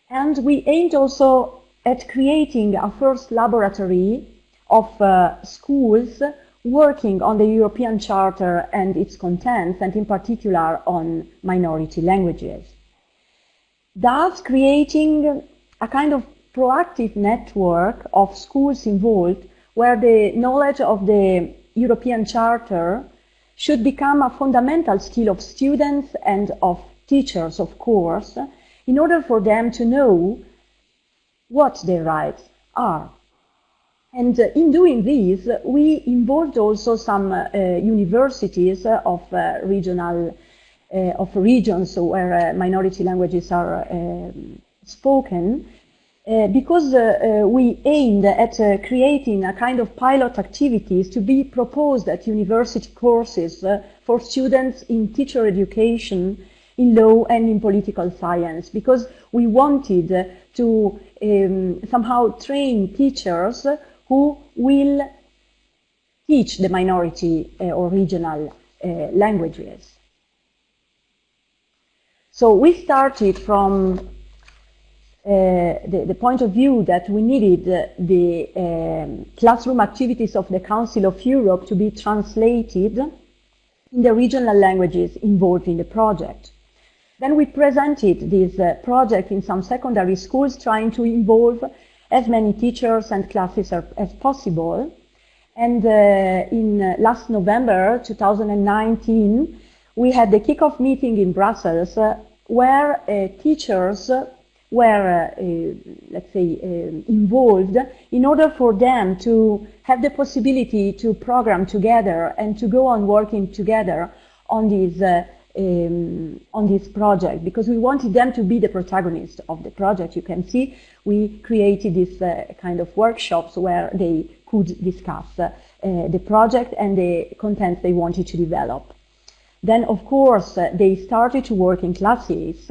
And we aimed also at creating a first laboratory of uh, schools working on the European Charter and its contents, and in particular on minority languages. Thus creating a kind of proactive network of schools involved where the knowledge of the European Charter should become a fundamental skill of students and of teachers, of course, in order for them to know what their rights are. And uh, in doing this, we involved also some uh, universities of uh, regional, uh, of regions where uh, minority languages are um, spoken, uh, because we aimed at creating a kind of pilot activities to be proposed at university courses for students in teacher education, in law and in political science, because we wanted to um, somehow train teachers who will teach the minority or regional languages. So we started from uh, the, the, point of view that we needed uh, the um, classroom activities of the Council of Europe to be translated in the regional languages involved in the project. Then we presented this uh, project in some secondary schools trying to involve as many teachers and classes as possible. And uh, in uh, last November 2019, we had the kickoff meeting in Brussels where teachers were, uh, uh, let's say, uh, involved in order for them to have the possibility to program together and to go on working together on this, um, on this project because we wanted them to be the protagonist of the project. You can see we created this uh, kind of workshops where they could discuss uh, the project and the contents they wanted to develop. Then, of course, uh, they started to work in classes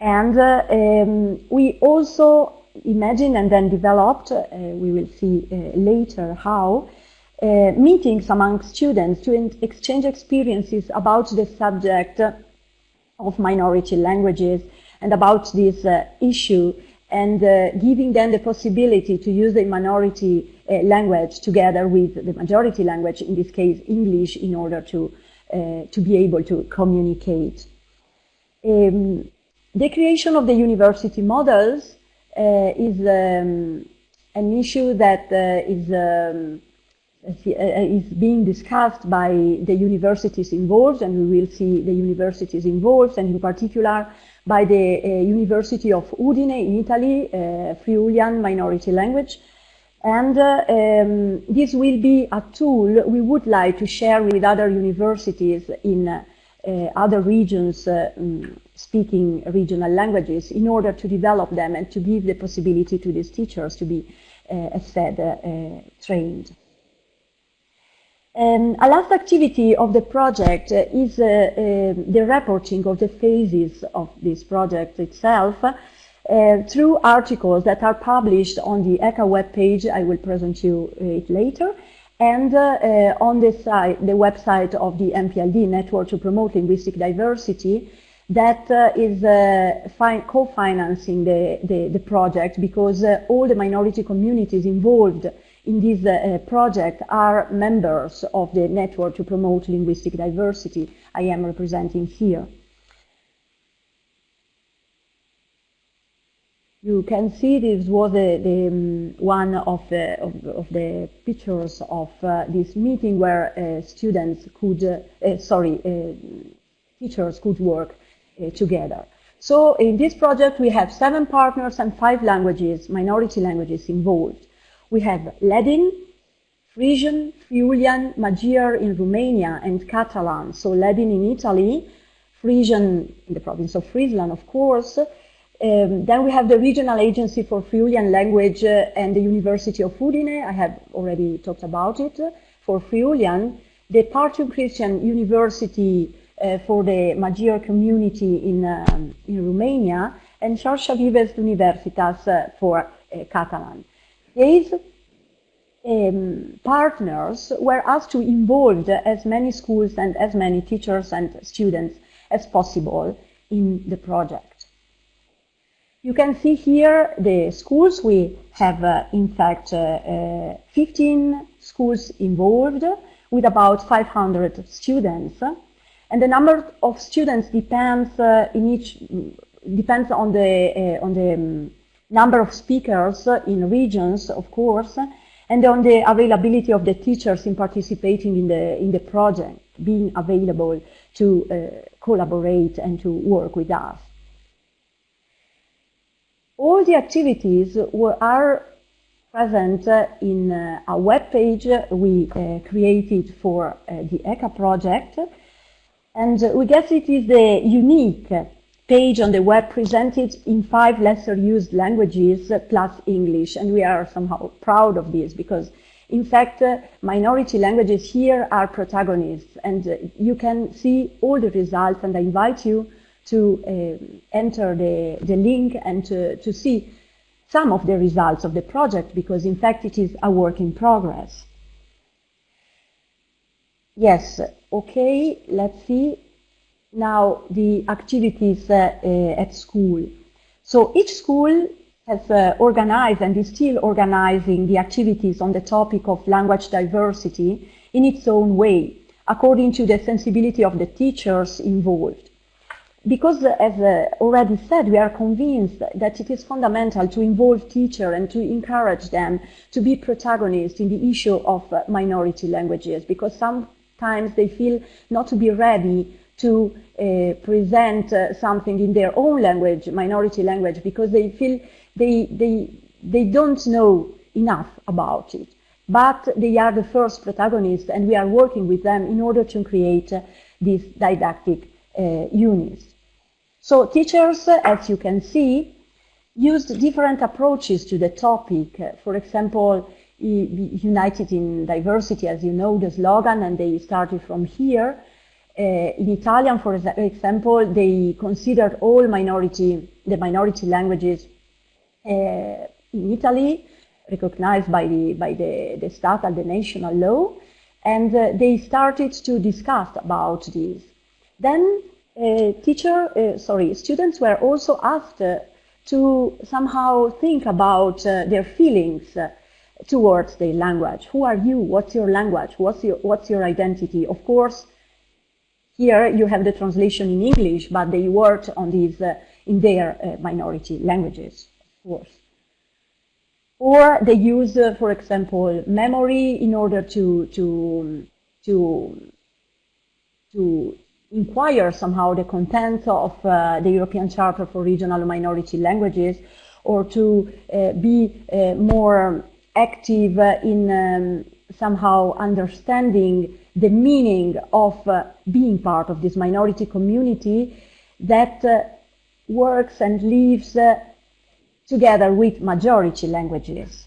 and uh, um, we also imagined and then developed, uh, we will see uh, later how, uh, meetings among students to exchange experiences about the subject of minority languages and about this uh, issue and uh, giving them the possibility to use the minority language together with the majority language, in this case English, in order to, to be able to communicate. Um, the creation of the university models uh, is um, an issue that uh, is, um, uh, is being discussed by the universities involved, and we will see the universities involved, and in particular by the uh, University of Udine in Italy, uh, Friulian minority language. And uh, um, this will be a tool we would like to share with other universities in other regions um, speaking regional languages in order to develop them and to give the possibility to these teachers to be, uh, as said, uh, uh, trained. Um, a last activity of the project uh, is uh, uh, the reporting of the phases of this project itself uh, through articles that are published on the ECA webpage. I will present you it later. And uh, uh, on the site, the website of the NPLD, Network to Promote Linguistic Diversity, that uh, is co-financing the, the, the, project because all the minority communities involved in this uh, project are members of the Network to Promote Linguistic Diversity I am representing here. You can see this was the, the um, one of the, of, of, the pictures of uh, this meeting where uh, students could, uh, uh sorry, uh, teachers could work together. So in this project we have seven partners and five languages, minority languages involved. We have Ladin, Frisian, Friulian, Magyar in Romania, and Catalan. So Ladin in Italy, Frisian in the province of Friesland, of course, um, then we have the Regional Agency for Friulian Language uh, and the University of Udine. I have already talked about it. For Friulian, the Partium Christian University uh, for the Magyar community in, um, in Romania, and Xarxa Vives Universitas uh, for uh, Catalan. These um, partners were asked to involve as many schools and as many teachers and students as possible in the project. You can see here the schools. We have, uh, in fact, uh, uh, 15 schools involved with about 500 students. And the number of students depends uh, in each depends on the uh, on the um, number of speakers in regions, of course, and on the availability of the teachers in participating in the in the project, being available to uh, collaborate and to work with us all the activities were, are present in uh, a web page we uh, created for uh, the ECA project. And we guess it is the unique page on the web presented in five lesser used languages plus English. And we are somehow proud of this because in fact, uh, minority languages here are protagonists and uh, you can see all the results and I invite you to uh, enter the, the link and to, to see some of the results of the project because in fact it is a work in progress. Yes, okay, let's see. Now the activities uh, uh, at school. So each school has uh, organized and is still organizing the activities on the topic of language diversity in its own way, according to the sensibility of the teachers involved because, as uh, already said, we are convinced that it is fundamental to involve teachers and to encourage them to be protagonists in the issue of uh, minority languages, because sometimes they feel not to be ready to uh, present uh, something in their own language, minority language, because they feel they, they, they don't know enough about it. But they are the first protagonists, and we are working with them in order to create uh, these didactic units. So teachers, as you can see, used different approaches to the topic. For example, United in Diversity, as you know, the slogan, and they started from here. Uh, in Italian, for example, they considered all minority, the minority languages uh, in Italy, recognized by the, by the, the stattal, the national law, and uh, they started to discuss about this. Then uh, teacher, uh, sorry, students were also asked to somehow think about their feelings towards their language. Who are you? What's your language? What's your, what's your identity? Of course, here you have the translation in English, but they worked on these uh, in their minority languages, of course. Or they use, for example, memory in order to, to, to, to inquire somehow the content of uh, the European Charter for Regional Minority Languages or to uh, be uh, more active in um, somehow understanding the meaning of uh, being part of this minority community that uh, works and lives uh, together with majority languages.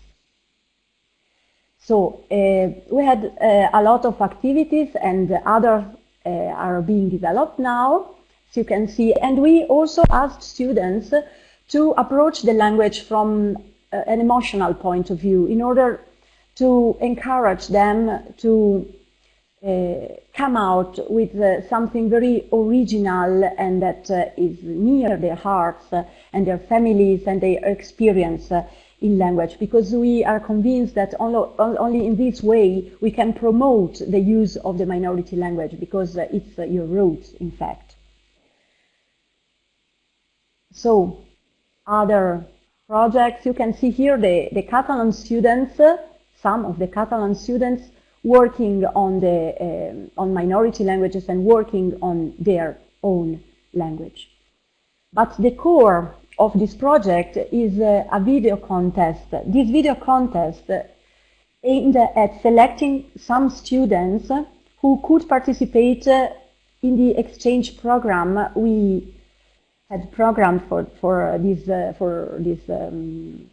So uh, we had uh, a lot of activities and other uh, are being developed now, as you can see. And we also asked students to approach the language from an emotional point of view in order to encourage them to come out with uh, something very original and that uh, is near their hearts uh, and their families and their experience uh, in language because we are convinced that only, in this way we can promote the use of the minority language because uh, it's your roots in fact. So other projects, you can see here the, the Catalan students, some of the Catalan students working on, the, uh, on minority languages and working on their own language. But the core of this project is uh, a video contest. This video contest aimed at selecting some students who could participate in the exchange program we had programmed for, for this, uh, for this um,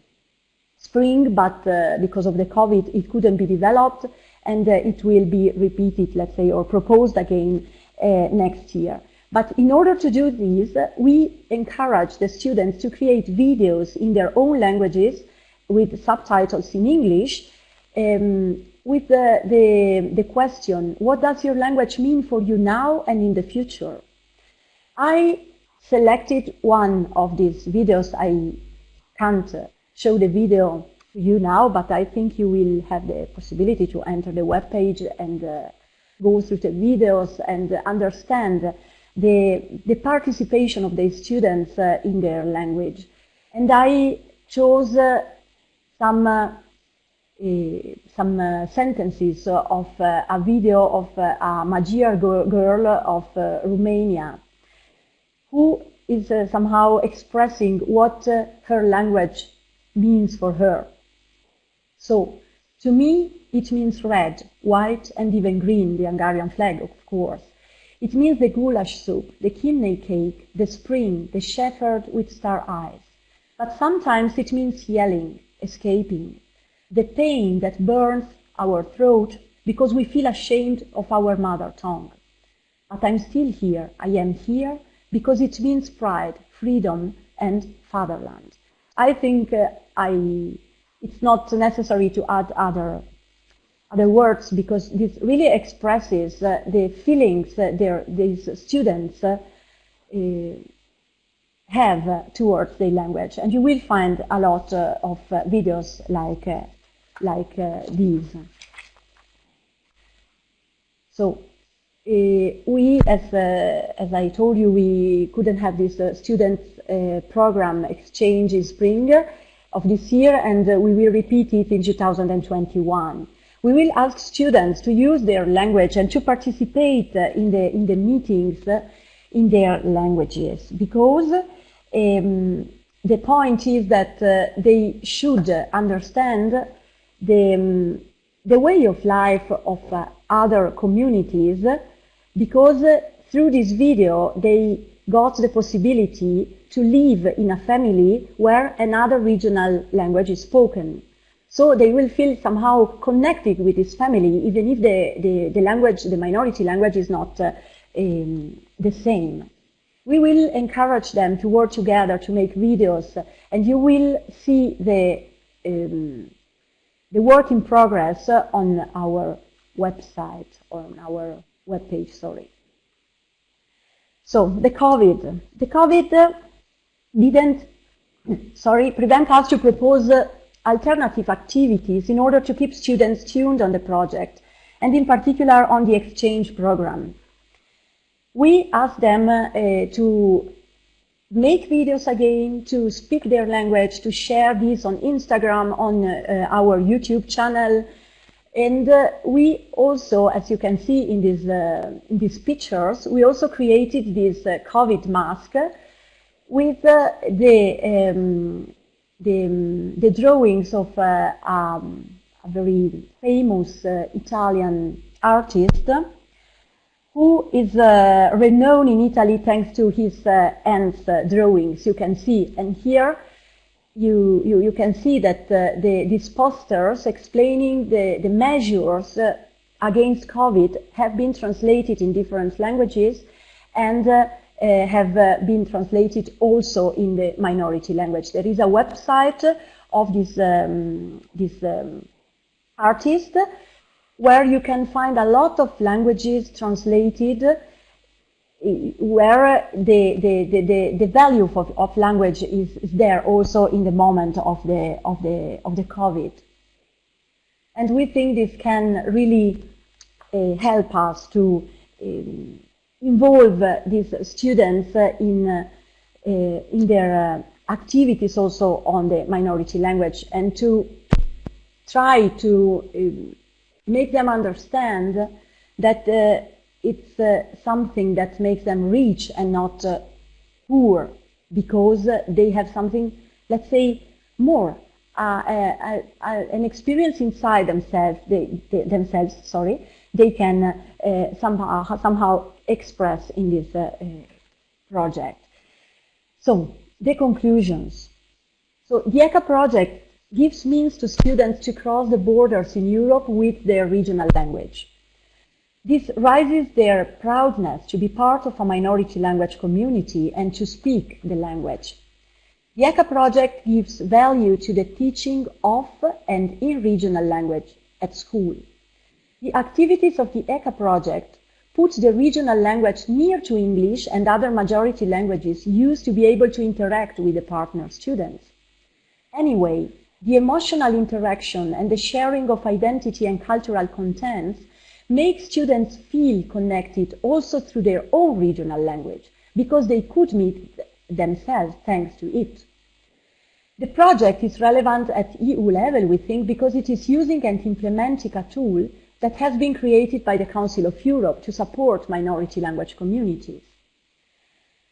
spring, but uh, because of the COVID, it couldn't be developed and uh, it will be repeated, let's say, or proposed again uh, next year. But in order to do this, we encourage the students to create videos in their own languages with subtitles in English um, with the, the, the, question, what does your language mean for you now and in the future? I selected one of these videos. I can't show the video you now, but I think you will have the possibility to enter the web page and uh, go through the videos and understand the, the participation of the students uh, in their language. And I chose uh, some uh, eh, some uh, sentences of uh, a video of a Magyar girl of Romania who is somehow expressing what her language means for her. So, to me, it means red, white, and even green, the Hungarian flag, of course. It means the goulash soup, the kidney cake, the spring, the shepherd with star eyes. But sometimes it means yelling, escaping, the pain that burns our throat because we feel ashamed of our mother tongue. But I'm still here. I am here because it means pride, freedom, and fatherland. I think uh, I it's not necessary to add other other words because this really expresses uh, the feelings that these students uh, uh have towards the language. And you will find a lot uh, of uh, videos like, like these. So we, as, as I told you, we couldn't have this student program exchange in spring of this year, and uh, we will repeat it in 2021. We will ask students to use their language and to participate uh, in, the, in the meetings uh, in their languages because um, the point is that uh, they should understand the, um, the way of life of uh, other communities because uh, through this video they got the possibility to live in a family where another regional language is spoken. So they will feel somehow connected with this family, even if the, the, the language, the minority language is not uh, um, the same. We will encourage them to work together to make videos, and you will see the, um, the work in progress on our website, or on our webpage, sorry. So the COVID. The COVID didn't, sorry, prevent us to propose uh, alternative activities in order to keep students tuned on the project, and in particular on the exchange program. We asked them uh, to make videos again, to speak their language, to share this on Instagram, on uh, our YouTube channel. And uh, we also, as you can see in these, uh, in these pictures, we also created this uh, COVID mask with the, um, the, the, drawings of uh, um, a very famous uh, Italian artist who is uh, renowned in Italy thanks to his uh, hands uh, drawings, you can see. And here you, you, you can see that uh, the, these posters explaining the, the measures against COVID have been translated in different languages and uh, uh have uh, been translated also in the minority language. There is a website of this, um, this um, artist where you can find a lot of languages translated where the, the, the, the, value of, of language is, is there also in the moment of the, of, the, of the COVID. And we think this can really uh, help us to um, involve these students in, uh, in their uh, activities also on the minority language and to try to um, make them understand that uh, it's uh, something that makes them rich and not uh, poor because they have something, let's say, more, uh, an experience inside themselves, they, they, themselves, sorry, they can uh, somehow, somehow express in this uh, project. So, the conclusions. So, the ECA project gives means to students to cross the borders in Europe with their regional language. This raises their proudness to be part of a minority language community and to speak the language. The ECA project gives value to the teaching of and in regional language at school. The activities of the ECA project put the regional language near to English and other majority languages used to be able to interact with the partner students. Anyway, the emotional interaction and the sharing of identity and cultural contents make students feel connected also through their own regional language because they could meet themselves thanks to it. The project is relevant at EU level, we think, because it is using and implementing a tool that has been created by the Council of Europe to support minority language communities.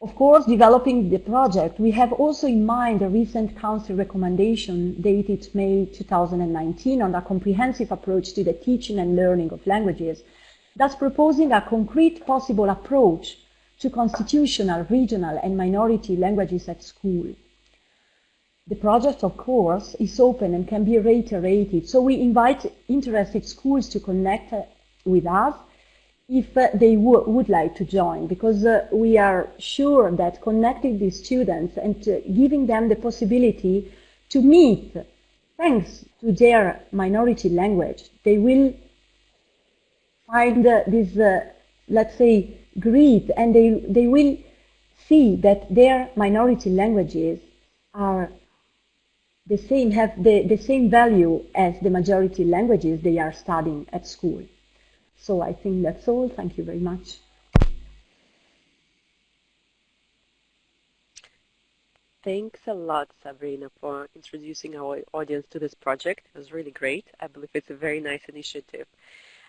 Of course, developing the project, we have also in mind a recent Council recommendation dated May 2019 on a comprehensive approach to the teaching and learning of languages, thus proposing a concrete possible approach to constitutional, regional and minority languages at school. The project, of course, is open and can be reiterated, so we invite interested schools to connect with us if uh, they would like to join, because uh, we are sure that connecting these students and uh, giving them the possibility to meet, thanks to their minority language, they will find uh, this, uh, let's say, greed, and they, they will see that their minority languages are the same, have the, the same value as the majority languages they are studying at school. So I think that's all. Thank you very much. Thanks a lot, Sabrina, for introducing our audience to this project. It was really great. I believe it's a very nice initiative.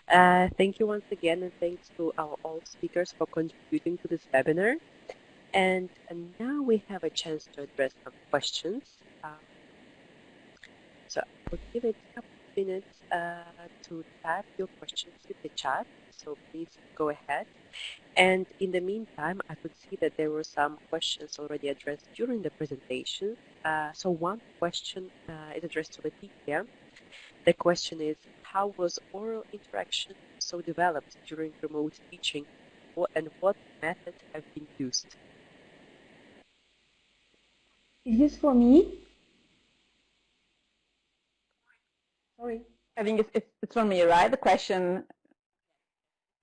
Uh, thank you once again, and thanks to our all speakers for contributing to this webinar. And, and now we have a chance to address some questions. Uh, so I'll give it a couple of minutes uh, to type your questions in the chat, so please go ahead. And in the meantime, I could see that there were some questions already addressed during the presentation. Uh, so one question uh, is addressed to Letizia. The question is, how was oral interaction so developed during remote teaching and what methods have been used? Is this for me? Sorry. I think it's, it's, it's for me, right? The question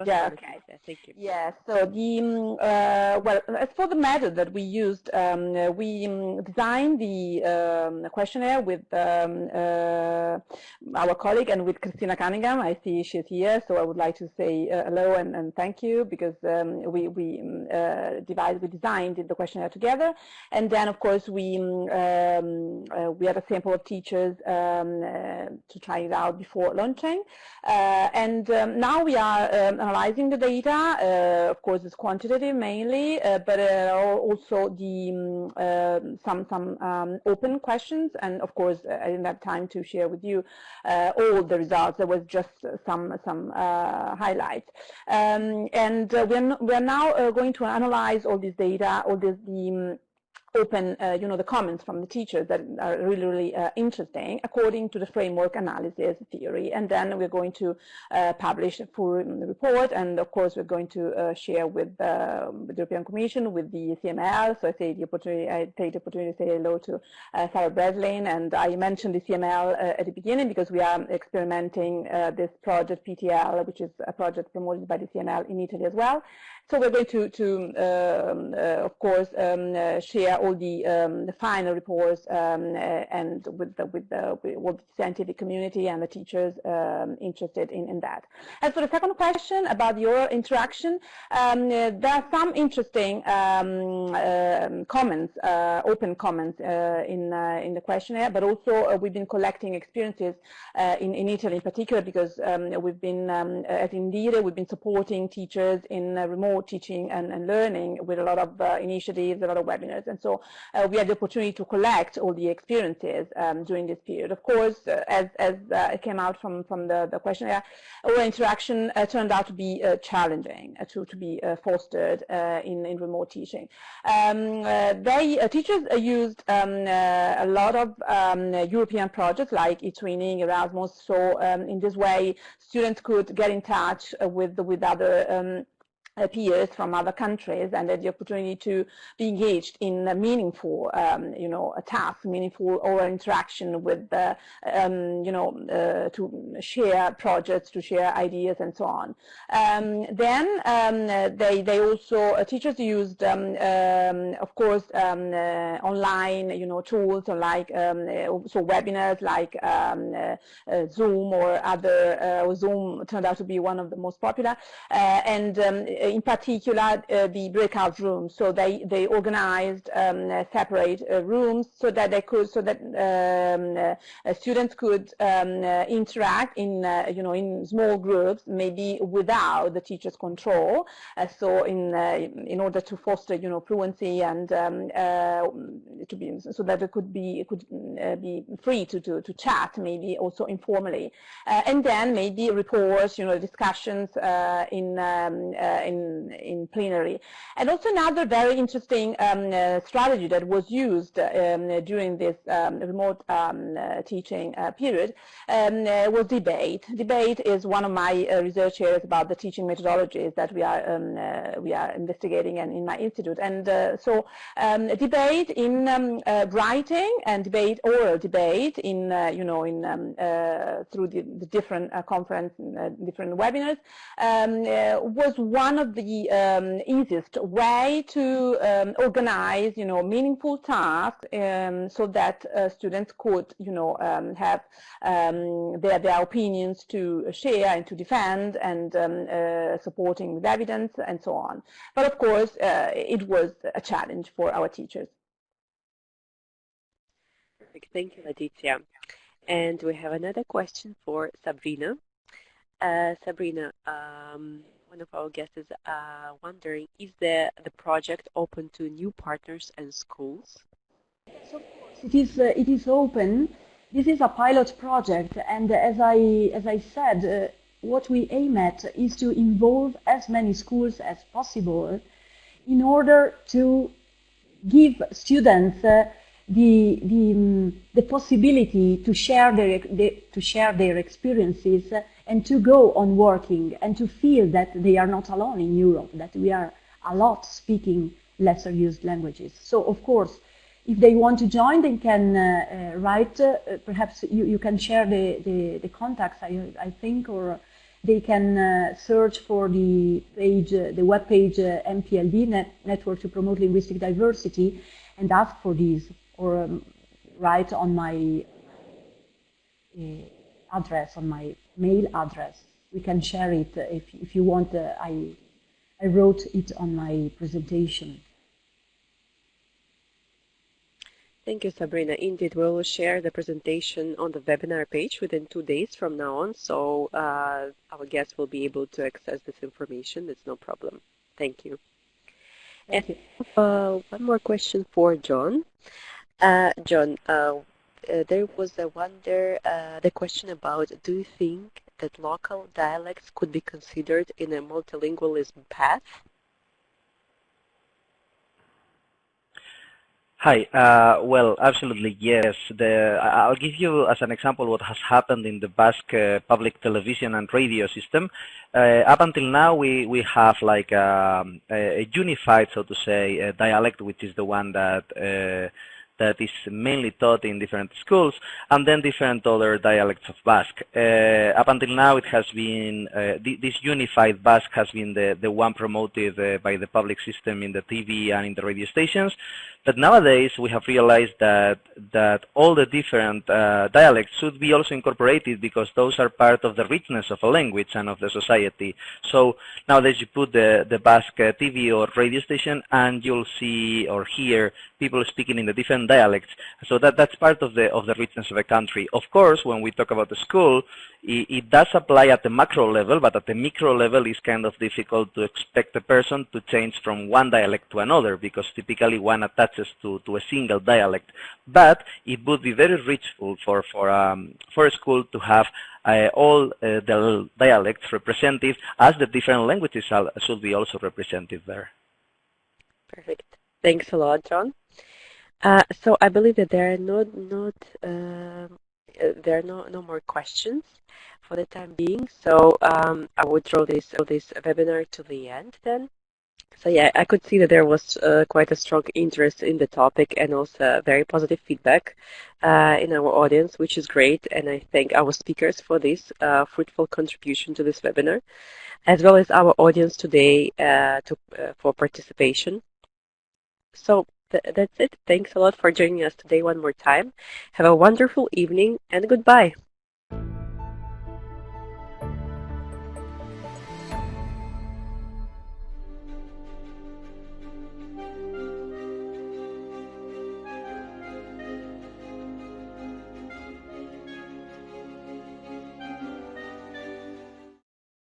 yeah, okay. Thank you. Yeah, so the, um, uh, well, as for the method that we used, um, uh, we um, designed the um, questionnaire with um, uh, our colleague and with Kristina Cunningham. I see she's here, so I would like to say uh, hello and, and, thank you because um, we, we uh, devised, we designed the questionnaire together. And then, of course, we, uh, we had a sample of teachers to try it out before launching. and now we are analyzing the data. Uh, of course, it's quantitative mainly, uh, but uh, also the um, some some um, open questions. And of course, I didn't have time to share with you all the results. There was just some some highlights. Um, and we're we're now going to analyze all this data, all this the open, uh, you know, the comments from the teachers that are really, really uh, interesting according to the framework analysis theory. And then we're going to uh, publish a full report. And of course, we're going to uh, share with, uh, with, the European Commission, with the CML. So I the opportunity, I take the opportunity to say hello to uh, Sarah Breslin. And I mentioned the CML at the beginning because we are experimenting this project PTL, which is a project promoted by the CML in Italy as well. So we're going to, to um, uh, of course, um, uh, share all the, um, the final reports um, uh, and with the, with, the, with the scientific community and the teachers um, interested in, in that. As for the second question about your interaction, um, there are some interesting comments, uh, open comments uh, in, uh, in the questionnaire, but also we've been collecting experiences in, in Italy in particular because we've been, at Indire, we've been supporting teachers in remote teaching and, and learning with a lot of uh, initiatives, a lot of webinars. And so uh, we had the opportunity to collect all the experiences um, during this period. Of course, uh, as, as uh, it came out from, from the, the questionnaire, our interaction uh, turned out to be uh, challenging to, to be fostered in, in remote teaching. Um, they, teachers used um, a lot of um, European projects like eTwinning, Erasmus, so um, in this way students could get in touch with, with other um, peers from other countries and the opportunity to be engaged in a meaningful, um, you know, a task, meaningful oral interaction with, uh, um, you know, uh, to share projects, to share ideas and so on. Um, then um, they, they also, uh, teachers used, um, um, of course, uh, online, you know, tools like, so webinars like uh, uh, Zoom or other, Zoom turned out to be one of the most popular, and in particular uh, the breakout rooms. So they they organized um, uh, separate uh, rooms so that they could so that um, uh, students could um, uh, interact in uh, you know in small groups, maybe without the teacher's control. so in in order to foster you know fluency and um, to be so that it could be it could be free to, to to chat maybe also informally, and then maybe reports you know discussions in um, in in, in plenary. And also another very interesting um, uh, strategy that was used um, during this um, remote um, uh, teaching uh, period um, uh, was debate. Debate is one of my uh, research areas about the teaching methodologies that we are um, uh, we are investigating and in my institute. And so debate in writing and debate oral debate in you know in through the, the different conference different webinars was one of the um, easiest way to um, organize, you know, meaningful tasks um, so that uh, students could, you know, um, have um, their, their opinions to share and to defend and um, uh, supporting with evidence and so on. But of course, uh, it was a challenge for our teachers. Perfect. Thank you, Letizia. And we have another question for Sabrina. Uh, Sabrina, one of our guests is uh, wondering, is the, the project open to new partners and schools? So it is, uh, it is open. This is a pilot project, and as I, as I said, uh, what we aim at is to involve as many schools as possible in order to give students uh, the, the, um, the possibility to share their, the, to share their experiences and to go on working and to feel that they are not alone in Europe, that we are a lot speaking lesser used languages. So of course, if they want to join, they can uh, uh, write, uh, perhaps you, you can share the, the, the contacts, I, I think, or they can uh, search for the page, uh, the web page uh, NPLD, Net Network to Promote Linguistic Diversity, and ask for these, or um, write on my address, on my mail address. We can share it if, if you want. Uh, I, I wrote it on my presentation. Thank you, Sabrina. Indeed, we will share the presentation on the webinar page within two days from now on, so uh, our guests will be able to access this information. It's no problem. Thank you. Thank and you. Uh, one more question for Jon. Uh, Jon, uh, uh, there was a wonder, uh, the question about do you think that local dialects could be considered in a multilingualism path? Hi. Uh, well, absolutely yes. The, I'll give you as an example what has happened in the Basque uh, public television and radio system. Uh, up until now, we we have like um, a, a, unified, so to say, dialect, which is the one that uh, that is mainly taught in different schools, and then different other dialects of Basque. Uh, up until now, it has been, uh, th this unified Basque has been the, the one promoted uh, by the public system in the TV and in the radio stations. But nowadays, we have realized that, that all the different uh, dialects should be also incorporated because those are part of the richness of a language and of the society. So nowadays, you put the, the Basque TV or radio station and you'll see or hear people speaking in the different dialects. So that, that's part of the, of the richness of a country. Of course, when we talk about the school, it, it, does apply at the macro level, but at the micro level, it's kind of difficult to expect a person to change from one dialect to another, because typically one attaches to, to a single dialect. But it would be very richful for, for, um, for a school to have uh, all uh, the dialects represented as the different languages should be also represented there. Perfect. Thanks a lot, Jon. Uh, so I believe that there are not not um, uh, there are no no more questions for the time being. So um, I would draw this this webinar to the end then. So yeah, I could see that there was uh, quite a strong interest in the topic and also very positive feedback uh, in our audience, which is great. And I thank our speakers for this uh, fruitful contribution to this webinar, as well as our audience today uh, to, for participation. So th that's it. Thanks a lot for joining us today one more time. Have a wonderful evening and goodbye.